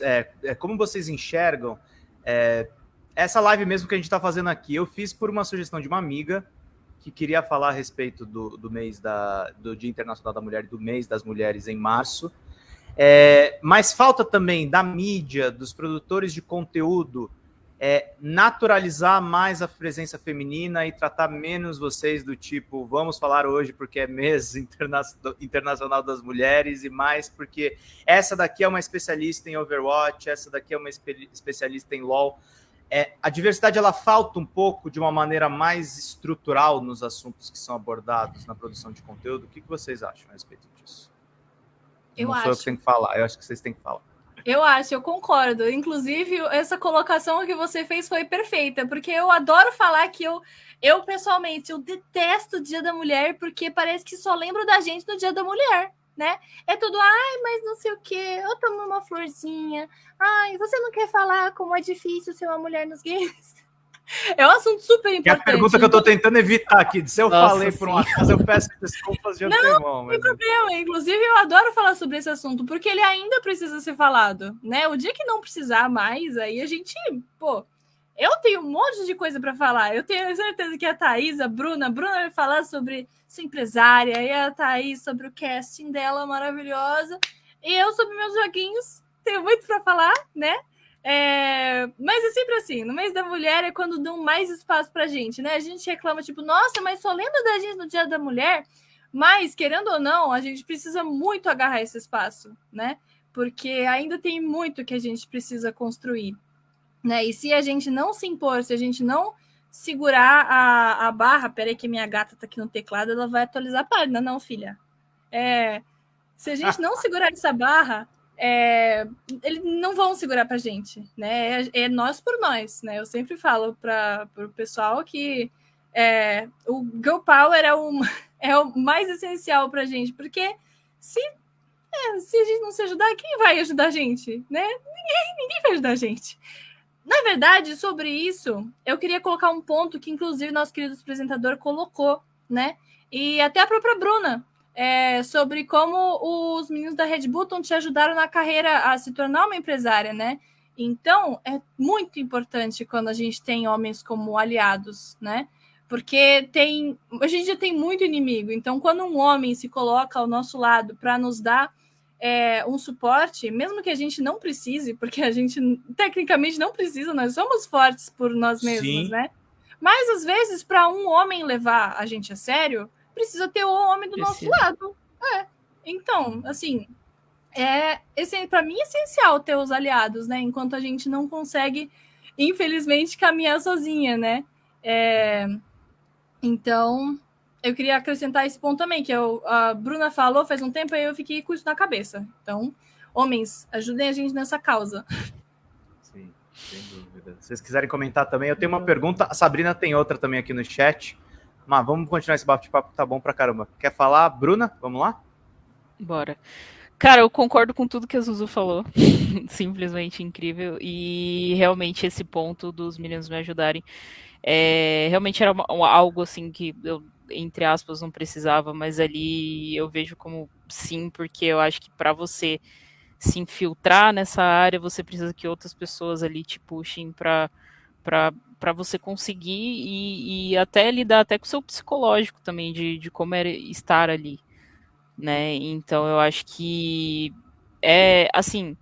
é, é, como vocês enxergam é, essa live mesmo que a gente está fazendo aqui? Eu fiz por uma sugestão de uma amiga que queria falar a respeito do, do mês da, do Dia Internacional da Mulher e do mês das mulheres em março. É, mas falta também da mídia, dos produtores de conteúdo, é, naturalizar mais a presença feminina e tratar menos vocês do tipo, vamos falar hoje porque é mês interna internacional das mulheres e mais porque essa daqui é uma especialista em Overwatch, essa daqui é uma espe especialista em LoL. É, a diversidade ela falta um pouco de uma maneira mais estrutural nos assuntos que são abordados na produção de conteúdo. O que, que vocês acham a respeito disso? Eu Não acho. sou eu que tenho que falar, eu acho que vocês têm que falar. Eu acho, eu concordo. Inclusive, essa colocação que você fez foi perfeita, porque eu adoro falar que eu, eu pessoalmente, eu detesto o Dia da Mulher, porque parece que só lembro da gente no Dia da Mulher né? É tudo, ai, mas não sei o que, eu tomo uma florzinha, ai, você não quer falar como é difícil ser uma mulher nos games? É um assunto super importante. É a pergunta que eu tô tentando evitar aqui. Se eu Nossa, falei por um acaso, eu peço desculpas de antemão. Não, não tem problema. Inclusive, eu adoro falar sobre esse assunto, porque ele ainda precisa ser falado, né? O dia que não precisar mais, aí a gente, pô, eu tenho um monte de coisa para falar. Eu tenho certeza que a Thaís, a Bruna, a Bruna vai falar sobre ser empresária, e a Thaís sobre o casting dela maravilhosa, e eu sobre meus joguinhos. Tenho muito para falar, né? É... Mas é sempre assim, no mês da mulher é quando dão mais espaço pra gente, né? A gente reclama, tipo, nossa, mas só lembra da gente no dia da mulher. Mas, querendo ou não, a gente precisa muito agarrar esse espaço, né? Porque ainda tem muito que a gente precisa construir. Né? E se a gente não se impor, se a gente não segurar a, a barra, peraí que minha gata tá aqui no teclado, ela vai atualizar a página, não, filha. É, se a gente não segurar essa barra, é, eles não vão segurar para a gente, né? É, é, nós por nós, né? Eu sempre falo para o pessoal que é, o Girl Power é o, é o mais essencial para a gente, porque se, é, se a gente não se ajudar, quem vai ajudar a gente, né? Ninguém, ninguém vai ajudar a gente. Na verdade, sobre isso, eu queria colocar um ponto que, inclusive, nosso querido apresentador colocou, né? E até a própria Bruna é, sobre como os meninos da Red Bull te ajudaram na carreira a se tornar uma empresária, né? Então, é muito importante quando a gente tem homens como aliados, né? Porque tem, a gente já tem muito inimigo. Então, quando um homem se coloca ao nosso lado para nos dar é, um suporte, mesmo que a gente não precise, porque a gente tecnicamente não precisa, nós somos fortes por nós mesmos, Sim. né? Mas às vezes, para um homem levar a gente a sério, precisa ter o homem do precisa. nosso lado. É. Então, assim, é esse para mim é essencial ter os aliados, né? Enquanto a gente não consegue, infelizmente, caminhar sozinha, né? É... Então, eu queria acrescentar esse ponto também, que eu, a Bruna falou faz um tempo e eu fiquei com isso na cabeça. Então, homens, ajudem a gente nessa causa. Sim, sem dúvida. Se vocês quiserem comentar também, eu tenho uma pergunta. A Sabrina tem outra também aqui no chat. Mas vamos continuar esse bate-papo, tá bom pra caramba. Quer falar, Bruna? Vamos lá? Bora. Cara, eu concordo com tudo que a Zuzu falou. Simplesmente incrível. E realmente esse ponto dos meninos me ajudarem. É, realmente era uma, algo assim que eu, entre aspas, não precisava, mas ali eu vejo como sim, porque eu acho que para você se infiltrar nessa área, você precisa que outras pessoas ali te puxem para para você conseguir e, e, até lidar até com o seu psicológico também de, de como é estar ali, né? Então eu acho que é assim,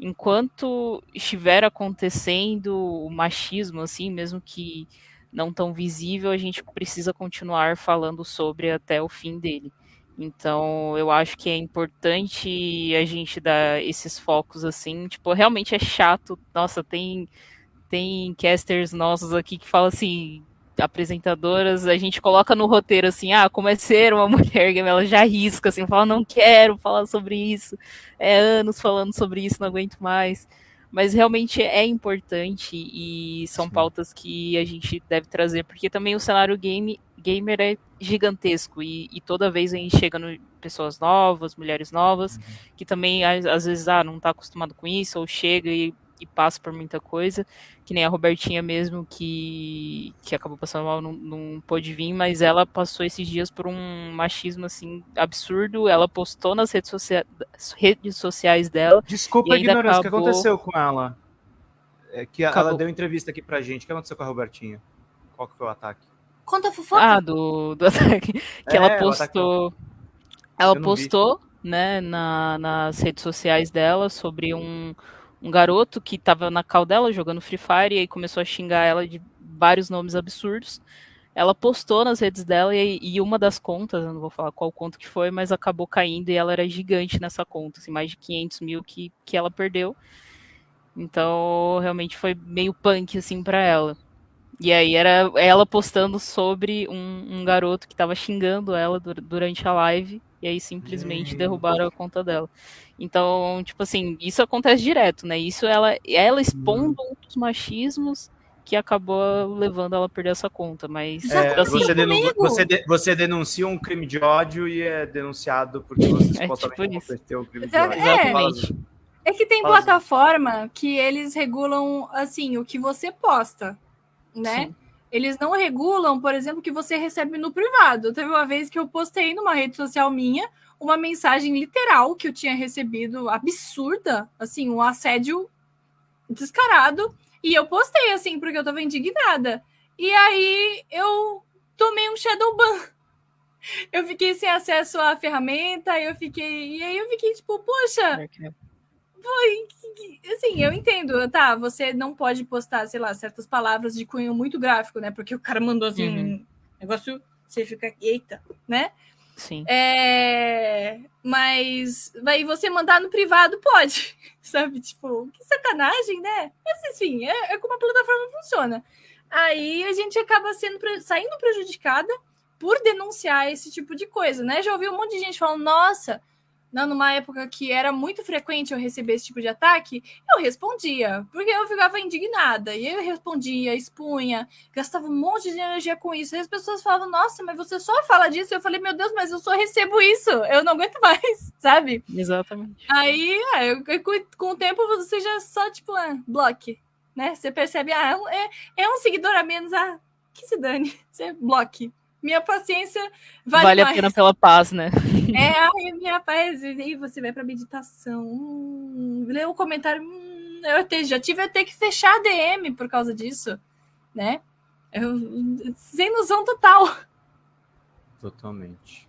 enquanto estiver acontecendo o machismo, assim, mesmo que não tão visível, a gente precisa continuar falando sobre até o fim dele. Então, eu acho que é importante a gente dar esses focos assim, tipo, realmente é chato. Nossa, tem tem casters nossos aqui que falam assim, apresentadoras, a gente coloca no roteiro assim, ah, como é ser uma mulher, ela já risca, assim, fala, não quero falar sobre isso, é anos falando sobre isso, não aguento mais. Mas realmente é importante e são Sim. pautas que a gente deve trazer, porque também o cenário game, gamer é gigantesco e, e toda vez a gente chega no pessoas novas, mulheres novas, uhum. que também às vezes ah, não está acostumado com isso, ou chega e e passa por muita coisa, que nem a Robertinha mesmo, que, que acabou passando mal, não, não pôde vir, mas ela passou esses dias por um machismo, assim, absurdo, ela postou nas redes, socia redes sociais dela. Desculpa a ignorância, acabou... o que aconteceu com ela? É que acabou... ela deu entrevista aqui pra gente, o que aconteceu com a Robertinha? Qual que foi o ataque? Conta a fofoca. Ah, do, do ataque. Que é, ela postou... Ela postou, né, na, nas redes sociais dela sobre um um garoto que estava na cal dela jogando Free Fire e aí começou a xingar ela de vários nomes absurdos. Ela postou nas redes dela e, e, uma das contas, eu não vou falar qual conta que foi, mas acabou caindo e ela era gigante nessa conta, assim, mais de 500 mil que, que ela perdeu. Então, realmente foi meio punk, assim, para ela. E aí era ela postando sobre um, um garoto que estava xingando ela durante a live e aí simplesmente derrubaram a conta dela. Então, tipo assim, isso acontece direto, né? Isso ela, ela expondo um dos machismos que acabou levando ela a perder essa conta, mas é, assim, você, denun você, de você, denuncia um crime de ódio e é denunciado porque você é, supostamente é tipo cometeu um crime de ódio. É, é que tem Fala plataforma assim. que eles regulam assim o que você posta, né? Sim. Eles não regulam, por exemplo, que você recebe no privado. Teve uma vez que eu postei numa rede social minha uma mensagem literal que eu tinha recebido absurda, assim, um assédio descarado, e eu postei assim porque eu tava indignada. E aí eu tomei um shadow ban. Eu fiquei sem acesso à ferramenta, eu fiquei, e aí eu fiquei tipo, poxa, foi assim, eu entendo, tá? Você não pode postar, sei lá, certas palavras de cunho muito gráfico, né? Porque o cara mandou assim uhum. um negócio, você fica, eita, né? Sim. É, mas vai você mandar no privado, pode, sabe? Tipo, que sacanagem, né? Mas enfim, é, é como a plataforma funciona. Aí a gente acaba sendo saindo prejudicada por denunciar esse tipo de coisa, né? Já ouvi um monte de gente falando, nossa, não, numa época que era muito frequente eu receber esse tipo de ataque, eu respondia, porque eu ficava indignada. E eu respondia, expunha, gastava um monte de energia com isso. E as pessoas falavam, nossa, mas você só fala disso. Eu falei, meu Deus, mas eu só recebo isso, eu não aguento mais, sabe? Exatamente. Aí, é, com o tempo, você já só, tipo, é, bloque, né? Você percebe, ah, é, é um seguidor a menos, ah, que se dane, você bloque minha paciência vale, vale a pena pela paz, né? É, ai, minha paz. E aí você vai pra meditação. Hum, lê o comentário. Hum, eu te, já tive até que fechar a DM por causa disso, né? Eu, sem noção total. Totalmente.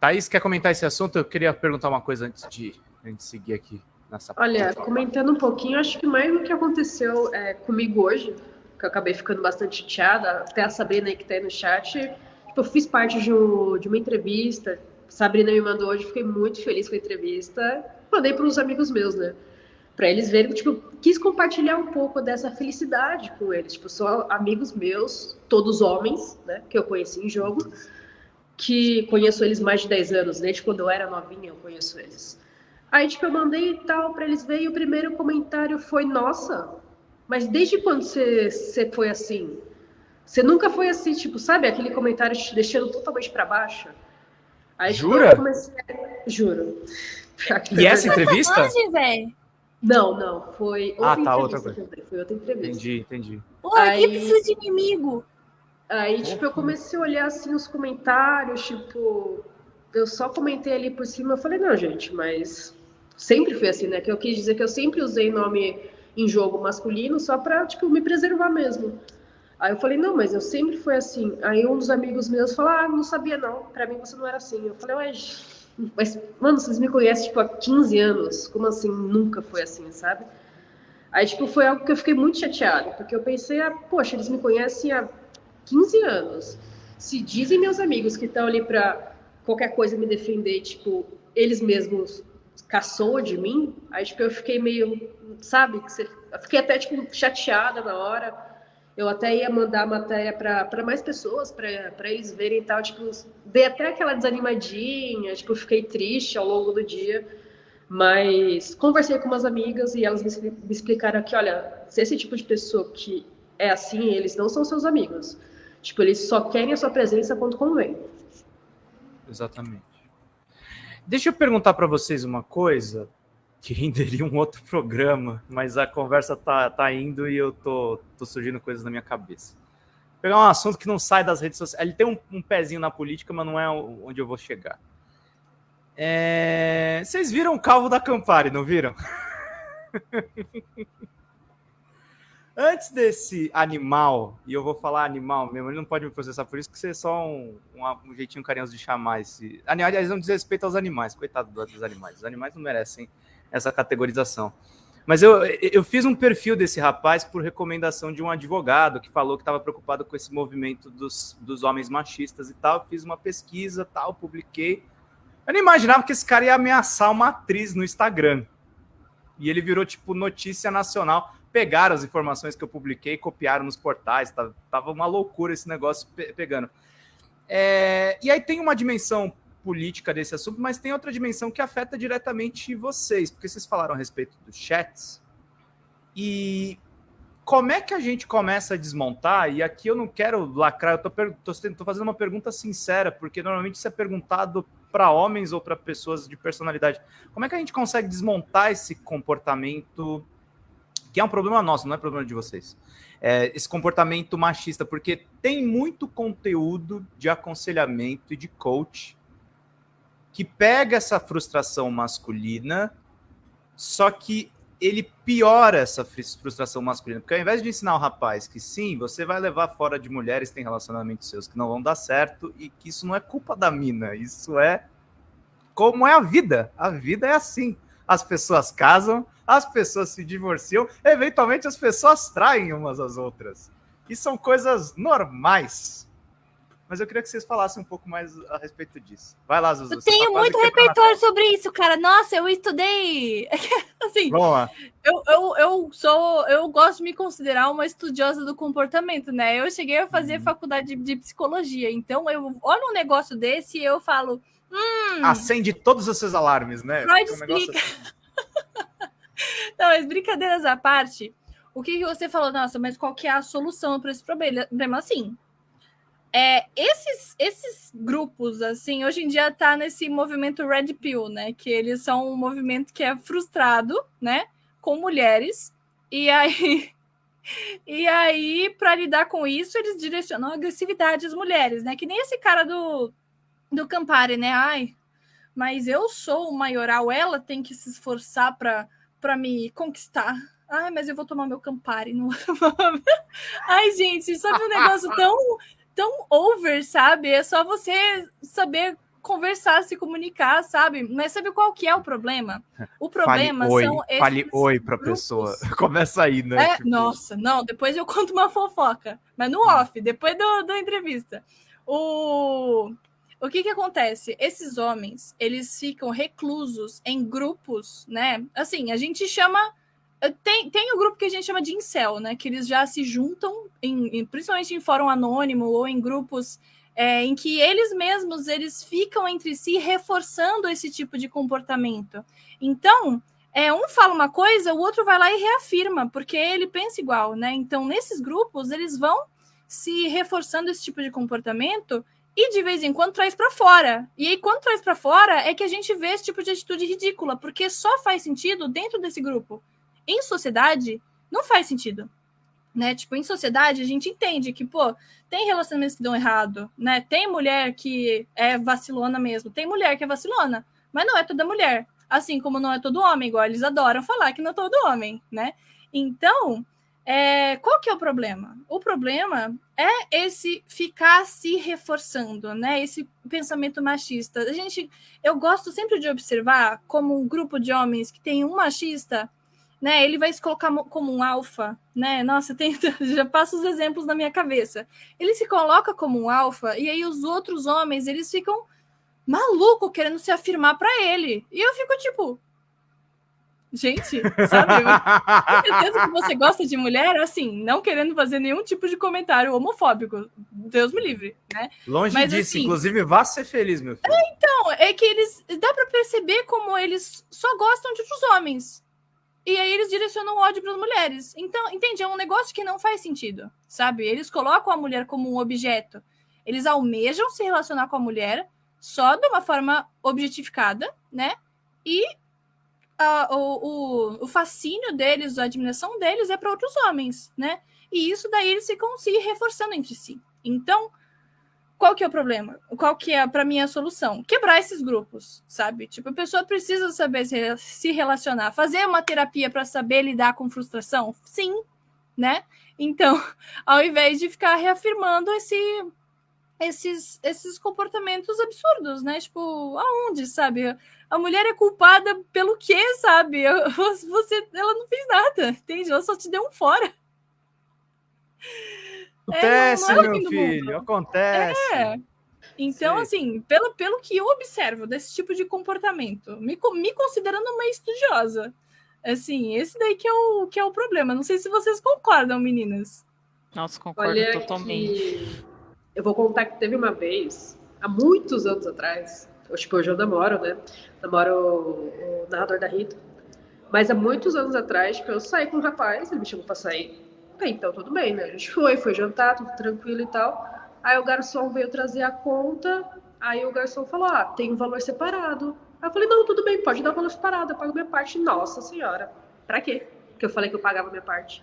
Thaís, quer comentar esse assunto? Eu queria perguntar uma coisa antes de, antes de seguir aqui nessa Olha, comentando um pouquinho, acho que mais do que aconteceu é, comigo hoje, que eu acabei ficando bastante chateada, até a Sabrina aí que tá aí no chat, Tipo, eu fiz parte de, um, de uma entrevista. Sabrina me mandou hoje, fiquei muito feliz com a entrevista. Mandei para uns amigos meus, né? Para eles verem, tipo, quis compartilhar um pouco dessa felicidade com eles. Tipo, são amigos meus, todos homens, né? Que eu conheci em jogo, que conheço eles mais de 10 anos, desde quando eu era novinha eu conheço eles. Aí, tipo, eu mandei e tal para eles verem. E o primeiro comentário foi: Nossa, mas desde quando você, foi assim? Você nunca foi assim, tipo, sabe, aquele comentário te deixando totalmente para baixo? Aí, tipo, Jura? Comecei... Juro. E essa entrevista? Hoje, não, não, foi outra ah, tá, outra coisa. Foi outra entrevista. Entendi, entendi. Pô, aí, aqui precisa de inimigo. Aí, tipo, eu comecei a olhar assim os comentários, tipo, eu só comentei ali por cima, eu falei, não, gente, mas sempre foi assim, né? Que eu quis dizer que eu sempre usei nome em jogo masculino só pra, tipo, me preservar mesmo. Aí eu falei, não, mas eu sempre fui assim. Aí um dos amigos meus falou, ah, não sabia não, pra mim você não era assim. Eu falei, ué, mas, mano, vocês me conhecem, tipo, há 15 anos, como assim, nunca foi assim, sabe? Aí, tipo, foi algo que eu fiquei muito chateada, porque eu pensei, ah, poxa, eles me conhecem há 15 anos. Se dizem meus amigos que estão ali pra qualquer coisa me defender, tipo, eles mesmos caçou de mim, aí, tipo, eu fiquei meio, sabe, eu fiquei até, tipo, chateada na hora, eu até ia mandar a matéria para mais pessoas, para eles verem e tal. Tipo, dei até aquela desanimadinha, tipo, fiquei triste ao longo do dia. Mas conversei com umas amigas e elas me, me explicaram que, olha, se esse tipo de pessoa que é assim, eles não são seus amigos. Tipo, eles só querem a sua presença quando convém. Exatamente. Deixa eu perguntar para vocês uma coisa que renderia um outro programa, mas a conversa tá, tá indo e eu tô, tô surgindo coisas na minha cabeça. Vou pegar um assunto que não sai das redes sociais. Ele tem um, um pezinho na política, mas não é onde eu vou chegar. É... Vocês viram o calvo da Campari, não viram? Antes desse animal, e eu vou falar animal mesmo, ele não pode me processar por isso, que você é só um, um, um jeitinho carinhoso de chamar esse. Aliás, não diz respeito aos animais, coitado dos animais. Os animais não merecem essa categorização. Mas eu, eu fiz um perfil desse rapaz por recomendação de um advogado que falou que estava preocupado com esse movimento dos, dos homens machistas e tal. Fiz uma pesquisa, tal, publiquei. Eu não imaginava que esse cara ia ameaçar uma atriz no Instagram. E ele virou, tipo, notícia nacional. Pegaram as informações que eu publiquei, copiaram nos portais. Tava, tava uma loucura esse negócio pe pegando. É, e aí tem uma dimensão política desse assunto, mas tem outra dimensão que afeta diretamente vocês, porque vocês falaram a respeito dos chats. E como é que a gente começa a desmontar? E aqui eu não quero lacrar, eu estou fazendo uma pergunta sincera, porque normalmente isso é perguntado para homens ou para pessoas de personalidade. Como é que a gente consegue desmontar esse comportamento, que é um problema nosso, não é problema de vocês? É, esse comportamento machista, porque tem muito conteúdo de aconselhamento e de coach que pega essa frustração masculina, só que ele piora essa frustração masculina. Porque ao invés de ensinar o rapaz que sim, você vai levar fora de mulheres que têm relacionamentos seus que não vão dar certo e que isso não é culpa da mina, isso é como é a vida. A vida é assim. As pessoas casam, as pessoas se divorciam, eventualmente as pessoas traem umas às outras. E são coisas normais mas eu queria que vocês falassem um pouco mais a respeito disso. Vai lá, Zuzu. Eu tenho tá muito repertório sobre isso, cara. Nossa, eu estudei. assim, eu, eu, eu sou. Eu gosto de me considerar uma estudiosa do comportamento, né? Eu cheguei a fazer uhum. faculdade de, de, psicologia, então eu olho um negócio desse e eu falo. Hum, Acende todos os seus alarmes, né? Freud Um explica. assim. Não, mas brincadeiras à parte, o que, você falou? Nossa, mas qual que é a solução para esse problema? Problema, Assim, é, esses, esses grupos, assim, hoje em dia tá nesse movimento Red Pill, né? Que eles são um movimento que é frustrado, né? Com mulheres. E aí, e aí para lidar com isso, eles direcionam agressividade às mulheres, né? Que nem esse cara do, do Campari, né? Ai, mas eu sou o maioral, ela tem que se esforçar para me conquistar. Ai, mas eu vou tomar meu Campari. Não... Ai, gente, sabe um negócio tão, tão over, sabe? É só você saber conversar, se comunicar, sabe? Mas sabe qual que é o problema? O problema fale oi, são esses fale oi pra grupos. pessoa. Começa aí, né? É, Tipo, nossa, não, depois eu conto uma fofoca, mas no off, depois do, da entrevista. O, o que que acontece? Esses homens, eles ficam reclusos em grupos, né? Assim, a gente chama... Tem, tem o grupo que a gente chama de incel, né? Que eles já se juntam, em, em- principalmente em fórum anônimo ou em grupos é, em que eles mesmos eles ficam entre si reforçando esse tipo de comportamento. Então, é, um fala uma coisa, o outro vai lá e reafirma, porque ele pensa igual, né? Então, nesses grupos, eles vão se reforçando esse tipo de comportamento e de vez em quando traz para fora. E aí, quando traz para fora, é que a gente vê esse tipo de atitude ridícula, porque só faz sentido dentro desse grupo. Em sociedade, não faz sentido. Né? Tipo, em sociedade, a gente entende que, pô, tem relacionamentos que dão errado, né? Tem mulher que é vacilona mesmo, tem mulher que é vacilona, mas não é toda mulher. Assim como não é todo homem, igual eles adoram falar que não é todo homem, né? Então, é, qual que é o problema? O problema é esse ficar se reforçando, né? Esse pensamento machista. A gente, eu gosto sempre de observar como um grupo de homens que tem um machista, né? Ele vai se colocar mo- como um alfa, né? Nossa, tem, já passo os exemplos na minha cabeça. Ele se coloca como um alfa e aí os outros homens eles ficam maluco querendo se afirmar para ele. E eu fico tipo, gente, sabe? Certeza que você gosta de mulher, assim, não querendo fazer nenhum tipo de comentário homofóbico. Deus me livre, né? Longe Mas, disso, assim- inclusive, vá ser feliz, meu filho. Não, é que eles. Dá pra perceber como eles só gostam de outros homens. E aí eles direcionam ódio para as mulheres. Então, entende? É um negócio que não faz sentido, sabe? Eles colocam a mulher como um objeto. Eles almejam se relacionar com a mulher só de uma forma objetificada, né? E a- o, o, o fascínio deles, a admiração deles é para outros homens, né? E isso daí eles ficam se reforçando entre si. Então, qual que é o problema? Qual que é, para mim, a solução? Quebrar esses grupos, sabe? Tipo, a pessoa precisa saber se, relacionar. Fazer uma terapia para saber lidar com frustração? Sim, né? Então, ao invés de ficar reafirmando esse, esses, esses comportamentos absurdos, né? Tipo, aonde, sabe? A mulher é culpada pelo quê, sabe? Você, ela não fez nada, entende? Ela só te deu um fora. Acontece, não é o meu fim do filho, acontece. É. Então, Sei. assim, pelo, pelo que eu observo desse tipo de comportamento, me, me considerando uma estudiosa, assim, esse daí que é, o, que é o problema. Não sei se vocês concordam, meninas. Nossa, concordo Olha totalmente. que eu vou contar que teve uma vez, há muitos anos atrás, eu, tipo, hoje eu namoro, né? Namoro o, o narrador da Rita. Mas há muitos anos atrás, que eu saí com um rapaz, ele me chamou pra sair. Bem, então tudo bem, né? A gente foi, foi jantar, tudo tranquilo e tal. Aí o garçom veio trazer a conta, aí o garçom falou, ah, tem um valor separado. Aí eu falei, não, tudo bem, pode dar o valor separado, eu pago minha parte. Nossa senhora, pra quê? Porque eu falei que eu pagava minha parte.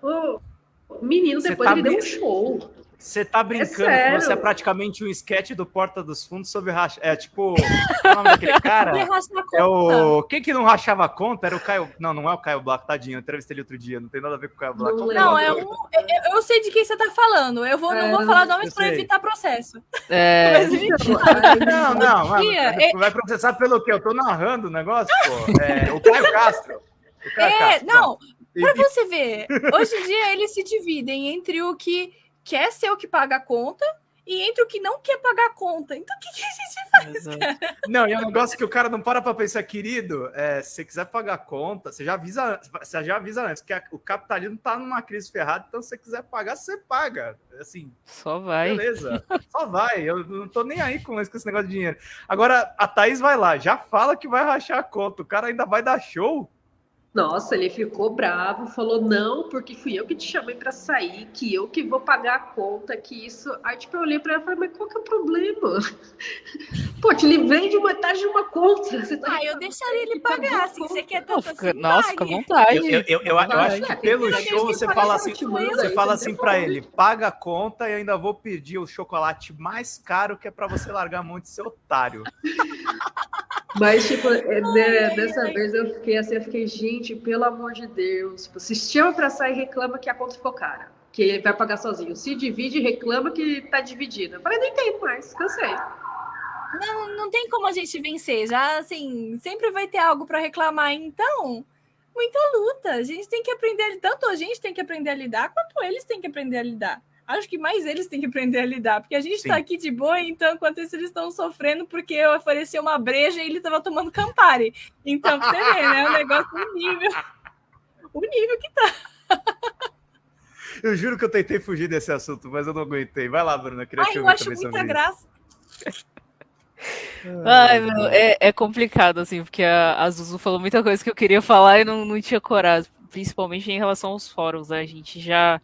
O menino, depois tá ele deu um show. Você tá brincando que sério. você é praticamente um sketch do Porta dos Fundos sobre racha. É tipo. É o nome daquele cara? É o. Quem que não rachava a conta? Era o Caio. Não, não é o Caio Black, tadinho. Eu entrevistei ele outro dia. Não tem nada a ver com o Caio Black. Não Não, é um. eu- Eu sei de quem você tá falando. Eu vou, não É, vou falar nomes sei. evitar processo. É, Mas enfim. Não, não, mano, vai- processar pelo quê? Eu tô narrando o negócio, pô. É, o Caio Castro. O Caio É, Castro, não, E- Pra você ver, hoje em dia eles se dividem entre o que quer ser o que paga a conta e entre o que não quer pagar a conta. Então, o que, que a gente faz, cara? Não, e é um negócio que o cara não para para pensar, querido, é, se você quiser pagar a conta, você já avisa, você já avisa antes, que a, o capitalismo tá numa crise ferrada, então se você quiser pagar, você paga. Assim, só vai. Beleza, só vai. Eu não tô nem aí com esse, com esse negócio de dinheiro. Agora, a Thaís vai lá, já fala que vai rachar a conta, o cara ainda vai dar show. Nossa, ele ficou bravo, falou não, porque fui eu que te chamei para sair, que eu que vou pagar a conta, que isso. Aí tipo eu olhei para ela e falei, mas qual que é o problema? Pô, te livrei de metade de uma conta. Você tá ah, eu deixaria ele pagar, assim, você quer tanto assim, Nossa, fica à vontade. Eu, eu, eu, eu, acho que pelo show você fala assim, você fala assim para ele, paga a conta e ainda vou pedir o chocolate mais caro que é para você largar a mão de ser otário. Mas, tipo, é, né, dessa vez eu fiquei assim, eu fiquei, gente, pelo amor de Deus. Tipo, se chama pra sair, reclama que a conta ficou cara. Que ele vai pagar sozinho. Se divide, reclama que tá dividida. Eu falei, nem tem mais, cansei. Não, não tem como a gente vencer. Já, assim, sempre vai ter algo para reclamar. Então, muita luta. A gente tem que aprender, tanto a gente tem que aprender a lidar, quanto eles têm que aprender a lidar acho que mais eles têm que aprender a lidar, porque a gente está aqui de boa, então, enquanto isso, eles estão sofrendo porque eu ofereci uma breja e ele estava tomando Campari. Então, você vê, né? O negócio, o nível. O nível que tá. Eu juro que eu tentei fugir desse assunto, mas eu não aguentei. Vai lá, Bruna. Queria Ai, eu acho muita graça. Ai, meu, é, é, complicado, assim, porque a, a Zuzu falou muita coisa que eu queria falar e não, não tinha coragem, principalmente em relação aos fóruns, né? A gente já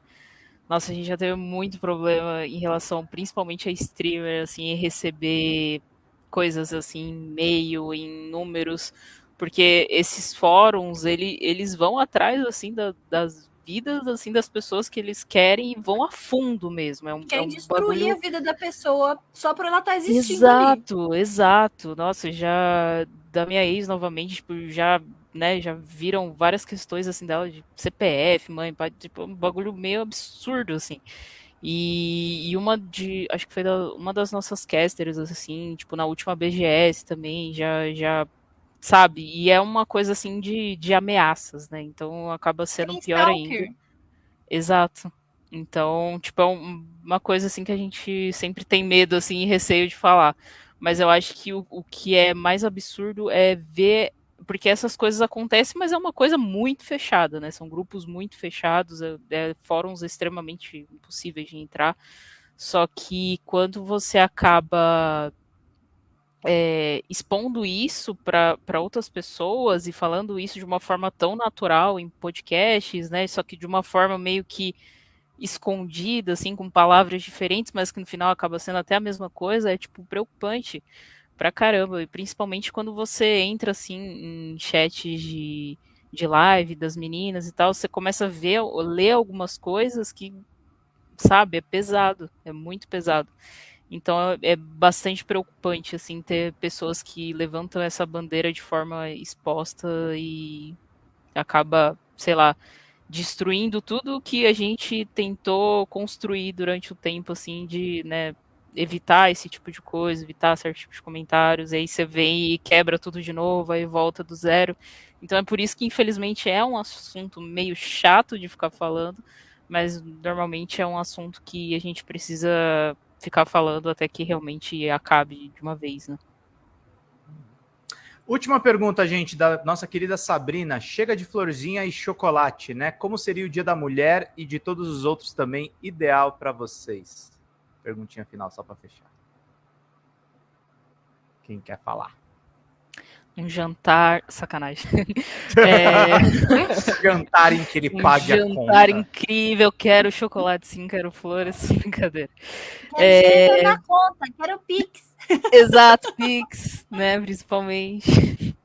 nossa, a gente já teve muito problema em relação, principalmente a streamer, assim, receber coisas assim, e-mail, em números, porque esses fóruns, ele, eles vão atrás, assim, da, das vidas, assim, das pessoas que eles querem e vão a fundo mesmo. É um, Querem é um destruir bagulho... a vida da pessoa só por ela estar tá existindo Exato, ali. exato. Nossa, já da minha ex, novamente, tipo, já né, já viram várias questões assim dela de CPF, mãe, pai, tipo, um bagulho meio absurdo assim. E, e uma de, acho que foi da, uma das nossas casters assim, tipo na última BGS também, já já sabe? E é uma coisa assim de, de ameaças, né? Então acaba sendo pior ainda. Exato. Então, tipo, é uma coisa assim que a gente sempre tem medo assim e receio de falar. Mas eu acho que o, o que é mais absurdo é ver porque essas coisas acontecem, mas é uma coisa muito fechada, né? São grupos muito fechados, é, é, fóruns extremamente impossíveis de entrar. Só que quando você acaba é, expondo isso para outras pessoas e falando isso de uma forma tão natural em podcasts, né? Só que de uma forma meio que escondida, assim, com palavras diferentes, mas que no final acaba sendo até a mesma coisa, é tipo preocupante pra caramba. E principalmente quando você entra assim em chats de, de live das meninas e tal, você começa a ver, ler algumas coisas que, sabe, é pesado, é muito pesado. Então é, é bastante preocupante assim ter pessoas que levantam essa bandeira de forma exposta e acaba, sei lá, destruindo tudo que a gente tentou construir durante o tempo assim de, né, evitar esse tipo de coisa, evitar certo tipo de comentários, aí você vem e quebra tudo de novo, aí volta do zero. Então é por isso que, infelizmente, é um assunto meio chato de ficar falando, mas normalmente é um assunto que a gente precisa ficar falando até que realmente acabe de uma vez, né? Última pergunta, gente, da nossa querida Sabrina. Chega de florzinha e chocolate, né? Como seria o Dia da Mulher e de todos os outros também ideal para vocês? Perguntinha final só para fechar. Quem quer falar? Um jantar. Sacanagem. É... jantar em que ele pague um a conta. Jantar incrível. Quero chocolate, sim, quero flores. Brincadeira. Quero é... na conta, quero Pix. Exato, Pix, né? Principalmente.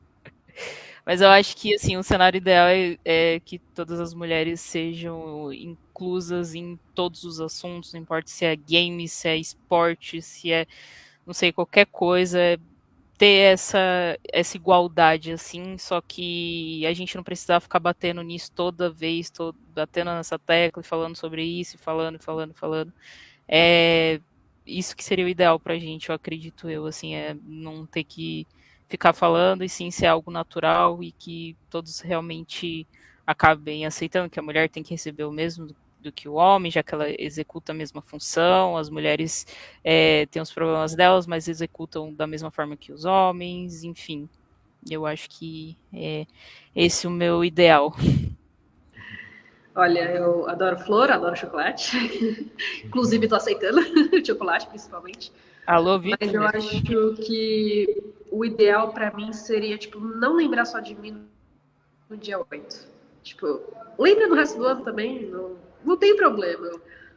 Mas eu acho que assim, o cenário ideal é, é, que todas as mulheres sejam inclusas em todos os assuntos, não importa se é game, se é esporte, se é não sei, qualquer coisa, é ter essa, essa igualdade, assim, só que a gente não precisava ficar batendo nisso toda vez, batendo nessa tecla e falando sobre isso, falando, falando, falando. É isso que seria o ideal pra gente, eu acredito eu, assim, é não ter que ficar falando e sim ser algo natural e que todos realmente acabem aceitando que a mulher tem que receber o mesmo do, que o homem, já que ela executa a mesma função, as mulheres é, têm os problemas delas, mas executam da mesma forma que os homens, enfim. Eu acho que é esse o meu ideal. Olha, eu adoro flor, adoro chocolate. Inclusive, estou aceitando chocolate, principalmente. Alô, Vitor. Mas eu acho que o ideal para mim seria, tipo, não lembrar só de mim no dia 8. Tipo, lembra do resto do ano também, não, não tem problema.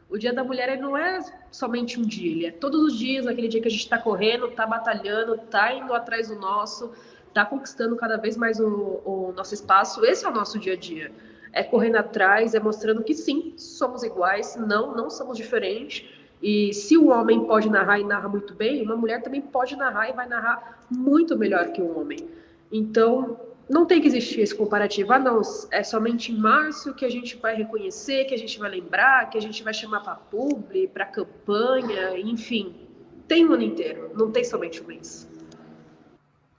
O Dia da Mulher não é somente um dia, ele é todos os dias, aquele dia que a gente está correndo, está batalhando, está indo atrás do nosso, está conquistando cada vez mais o, o nosso espaço. Esse é o nosso dia a dia. É correndo atrás, é mostrando que sim, somos iguais, não, não somos diferentes. E se o homem pode narrar e narra muito bem, uma mulher também pode narrar e vai narrar muito melhor que um homem. Então, não tem que existir esse comparativo. Ah, não, é somente em março que a gente vai reconhecer, que a gente vai lembrar, que a gente vai chamar para publi, para campanha, enfim. Tem o ano inteiro, não tem somente um mês.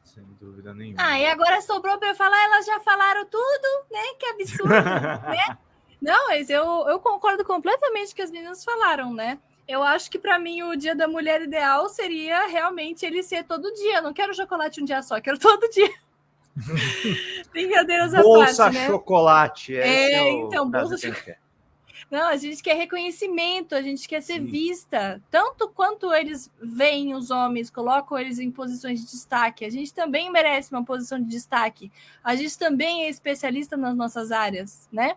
Sem dúvida nenhuma. Ah, e agora sobrou para eu falar, elas já falaram tudo, né? Que absurdo, né? Não, mas eu, eu concordo completamente com o que as meninas falaram, né? Eu acho que para mim o dia da mulher ideal seria realmente ele ser todo dia. Eu não quero chocolate um dia só, quero todo dia. Brincadeiras à bolsa parte, né? chocolate. É, é então, bolsa chocolate. Não, a gente quer reconhecimento, a gente quer ser Sim. vista. Tanto quanto eles veem os homens, colocam eles em posições de destaque, a gente também merece uma posição de destaque. A gente também é especialista nas nossas áreas, né?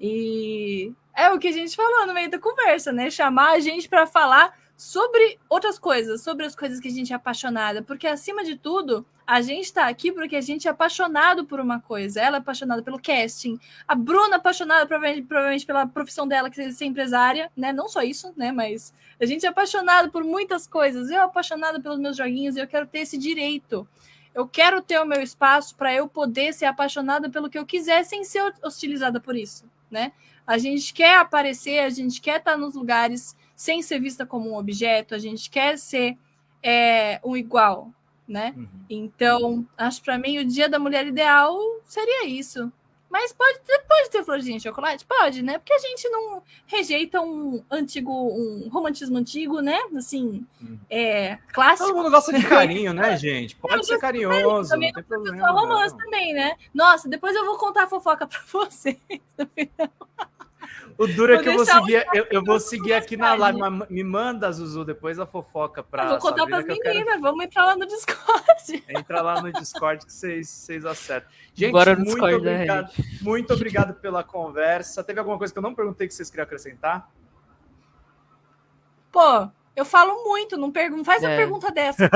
E é o que a gente falou no meio da conversa, né? Chamar a gente para falar sobre outras coisas, sobre as coisas que a gente é apaixonada, porque acima de tudo, a gente está aqui porque a gente é apaixonado por uma coisa. Ela é apaixonada pelo casting, a Bruna é apaixonada provavelmente, provavelmente pela profissão dela, que é ser empresária, né? Não só isso, né? Mas a gente é apaixonado por muitas coisas. Eu apaixonada pelos meus joguinhos e eu quero ter esse direito. Eu quero ter o meu espaço para eu poder ser apaixonada pelo que eu quiser sem ser hostilizada por isso, né? A gente quer aparecer, a gente quer estar nos lugares sem ser vista como um objeto, a gente quer ser é, um igual, né? Uhum. Então, acho para mim o dia da mulher ideal seria isso. Mas pode ter, pode ter florzinha de chocolate? Pode, né? Porque a gente não rejeita um antigo, um romantismo antigo, né? Assim, uhum. é, clássico. Todo mundo gosta de carinho, né, gente? Pode não, ser carinhoso, também, não tem problema. romance também, né? Nossa, depois eu vou contar a fofoca para vocês. O duro é que eu vou seguir, eu, eu vou seguir aqui na live. Me manda, Zuzu, depois a fofoca para. Vou contar para as meninas, quero... vamos entrar lá no Discord. Entra lá no Discord que vocês, vocês acertam. Gente, muito Discord, obrigado. Né, muito obrigado pela conversa. Teve alguma coisa que eu não perguntei que vocês queriam acrescentar? Pô, eu falo muito, não pergunto. Faz é. uma pergunta dessa.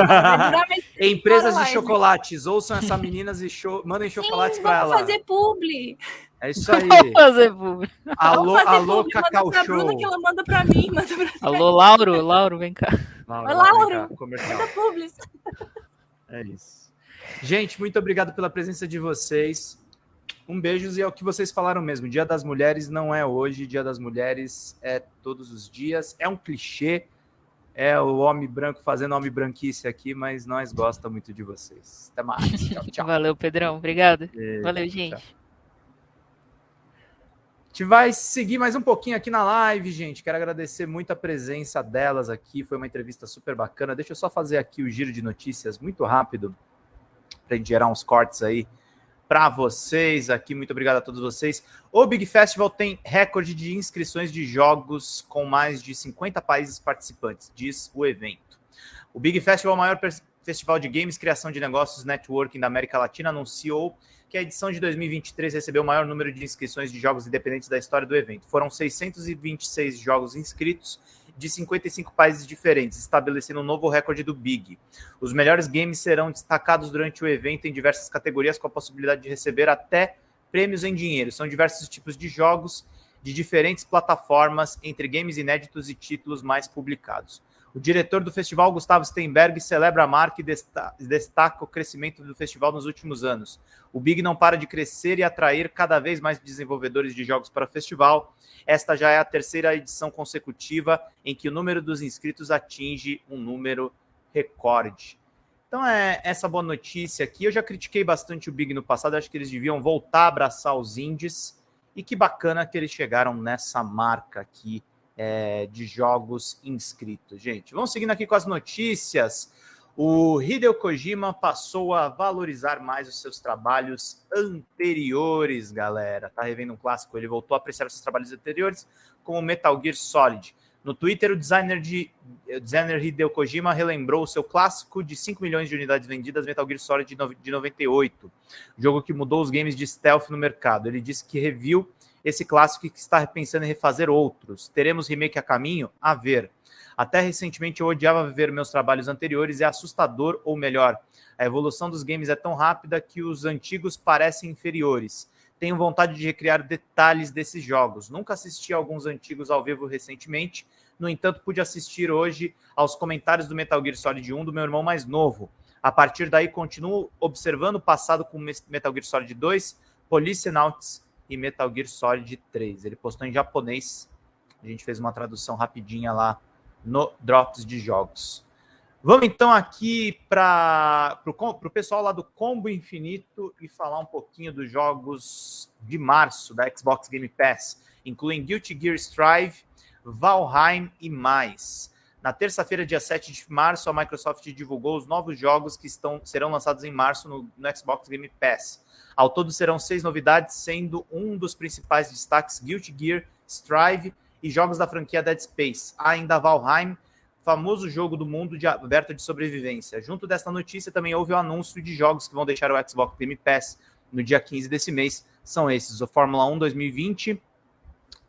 Empresas de chocolates, ouçam essas meninas e show, mandem chocolates para ela. fazer publi. É isso aí. Vamos fazer publi. Alô, fazer alô, publi. Cacau manda Show. Bruna que ela manda para mim. Manda pra alô, Lauro, Lauro, vem cá. Lauro, Lauro manda publi. É isso. Gente, muito obrigado pela presença de vocês. Um beijo e é o que vocês falaram mesmo. Dia das Mulheres não é hoje, Dia das Mulheres é todos os dias. É um clichê, é o homem branco fazendo homem branquice aqui, mas nós gostamos muito de vocês. Até mais. Tchau, tchau. Valeu, Pedrão. Obrigado. Valeu, gente. Tchau. Gente vai seguir mais um pouquinho aqui na live, gente. Quero agradecer muito a presença delas aqui. Foi uma entrevista super bacana. Deixa eu só fazer aqui o giro de notícias muito rápido para gente gerar uns cortes aí para vocês aqui. Muito obrigado a todos vocês. O Big Festival tem recorde de inscrições de jogos com mais de 50 países participantes, diz o evento. O Big Festival, o maior festival de games, criação de negócios, networking da América Latina, anunciou que a edição de 2023 recebeu o maior número de inscrições de jogos independentes da história do evento. Foram 626 jogos inscritos de 55 países diferentes, estabelecendo um novo recorde do Big. Os melhores games serão destacados durante o evento em diversas categorias, com a possibilidade de receber até prêmios em dinheiro. São diversos tipos de jogos de diferentes plataformas, entre games inéditos e títulos mais publicados. O diretor do festival, Gustavo Steinberg, celebra a marca e destaca o crescimento do festival nos últimos anos. O Big não para de crescer e atrair cada vez mais desenvolvedores de jogos para o festival. Esta já é a terceira edição consecutiva em que o número dos inscritos atinge um número recorde. Então é essa boa notícia aqui. Eu já critiquei bastante o Big no passado, acho que eles deviam voltar a abraçar os indies E que bacana que eles chegaram nessa marca aqui é, de jogos inscritos. Gente, vamos seguindo aqui com as notícias. O Hideo Kojima passou a valorizar mais os seus trabalhos anteriores, galera. Tá revendo um clássico, ele voltou a apreciar seus trabalhos anteriores, como Metal Gear Solid. No Twitter, o designer, de, o designer Hideo Kojima relembrou o seu clássico de 5 milhões de unidades vendidas, Metal Gear Solid de 98, jogo que mudou os games de stealth no mercado. Ele disse que reviu esse clássico que está pensando em refazer outros. Teremos remake a caminho? A ver. Até recentemente eu odiava ver meus trabalhos anteriores, é assustador, ou melhor, a evolução dos games é tão rápida que os antigos parecem inferiores. Tenho vontade de recriar detalhes desses jogos. Nunca assisti a alguns antigos ao vivo recentemente, no entanto, pude assistir hoje aos comentários do Metal Gear Solid 1 do meu irmão mais novo. A partir daí, continuo observando o passado com Metal Gear Solid 2, Policenauts e Metal Gear Solid 3. Ele postou em japonês. A gente fez uma tradução rapidinha lá no Drops de Jogos. Vamos então aqui para o pessoal lá do Combo Infinito e falar um pouquinho dos jogos de março da Xbox Game Pass, incluindo Guilty Gear Strive, Valheim e mais. Na terça-feira, dia 7 de março, a Microsoft divulgou os novos jogos que estão, serão lançados em março no, no Xbox Game Pass. Ao todo serão seis novidades, sendo um dos principais destaques Guilty Gear Strive e jogos da franquia Dead Space. Ainda Valheim, famoso jogo do mundo de, aberto de sobrevivência. Junto desta notícia também houve o anúncio de jogos que vão deixar o Xbox Game Pass no dia 15 desse mês. São esses: o Fórmula 1 2020,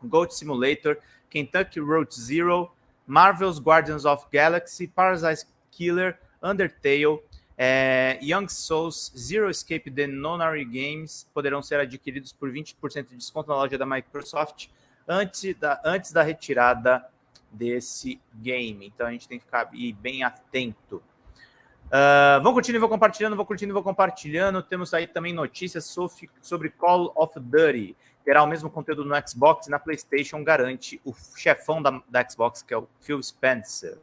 Goat Simulator, Kentucky Road Zero, Marvel's Guardians of Galaxy, Parasite Killer, Undertale, é, Young Souls, Zero Escape The Nonary Games poderão ser adquiridos por 20% de desconto na loja da Microsoft antes da, antes da retirada desse game. Então a gente tem que ficar bem atento. Uh, vão curtindo e vou compartilhando, vou curtindo e vou compartilhando. Temos aí também notícias sobre Call of Duty. Terá o mesmo conteúdo no Xbox e na PlayStation, garante o chefão da, da Xbox, que é o Phil Spencer.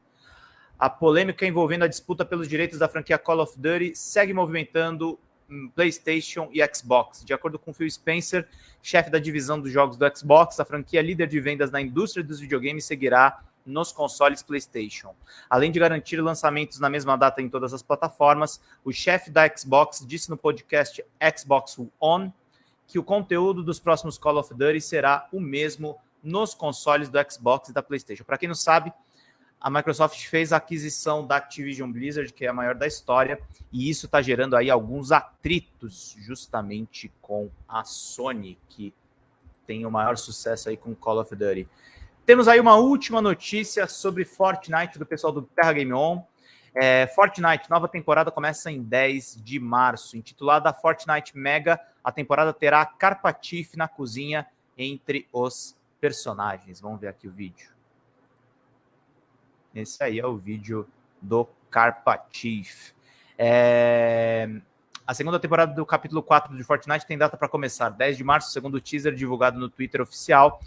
A polêmica envolvendo a disputa pelos direitos da franquia Call of Duty segue movimentando hum, PlayStation e Xbox. De acordo com Phil Spencer, chefe da divisão dos jogos do Xbox, a franquia líder de vendas na indústria dos videogames seguirá nos consoles PlayStation. Além de garantir lançamentos na mesma data em todas as plataformas, o chefe da Xbox disse no podcast Xbox On que o conteúdo dos próximos Call of Duty será o mesmo nos consoles do Xbox e da PlayStation. Para quem não sabe, a Microsoft fez a aquisição da Activision Blizzard, que é a maior da história, e isso está gerando aí alguns atritos justamente com a Sony, que tem o maior sucesso aí com Call of Duty. Temos aí uma última notícia sobre Fortnite do pessoal do Terra Game On. É, Fortnite, nova temporada começa em 10 de março. Intitulada Fortnite Mega, a temporada terá Carpatif na cozinha entre os personagens. Vamos ver aqui o vídeo. Esse aí é o vídeo do Carpatif. É... A segunda temporada do capítulo 4 de Fortnite tem data para começar, 10 de março, segundo o teaser divulgado no Twitter oficial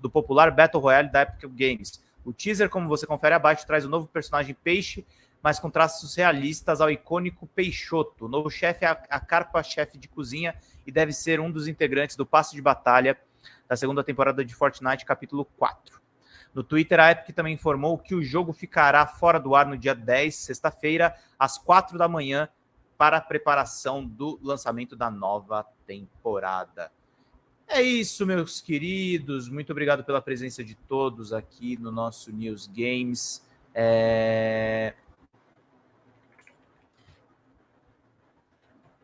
do popular Battle Royale da Epic Games. O teaser, como você confere abaixo, traz o novo personagem Peixe, mas com traços realistas ao icônico Peixoto. O novo chefe é a carpa-chefe de cozinha e deve ser um dos integrantes do passe de batalha da segunda temporada de Fortnite, capítulo 4. No Twitter, a Epic também informou que o jogo ficará fora do ar no dia 10, sexta-feira, às 4 da manhã, para a preparação do lançamento da nova temporada. É isso, meus queridos. Muito obrigado pela presença de todos aqui no nosso News Games. É...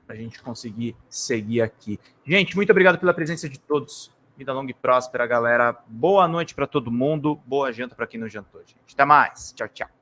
Para a gente conseguir seguir aqui. Gente, muito obrigado pela presença de todos. Vida longa e próspera, galera. Boa noite para todo mundo. Boa janta para quem não jantou, gente. Até mais. Tchau, tchau.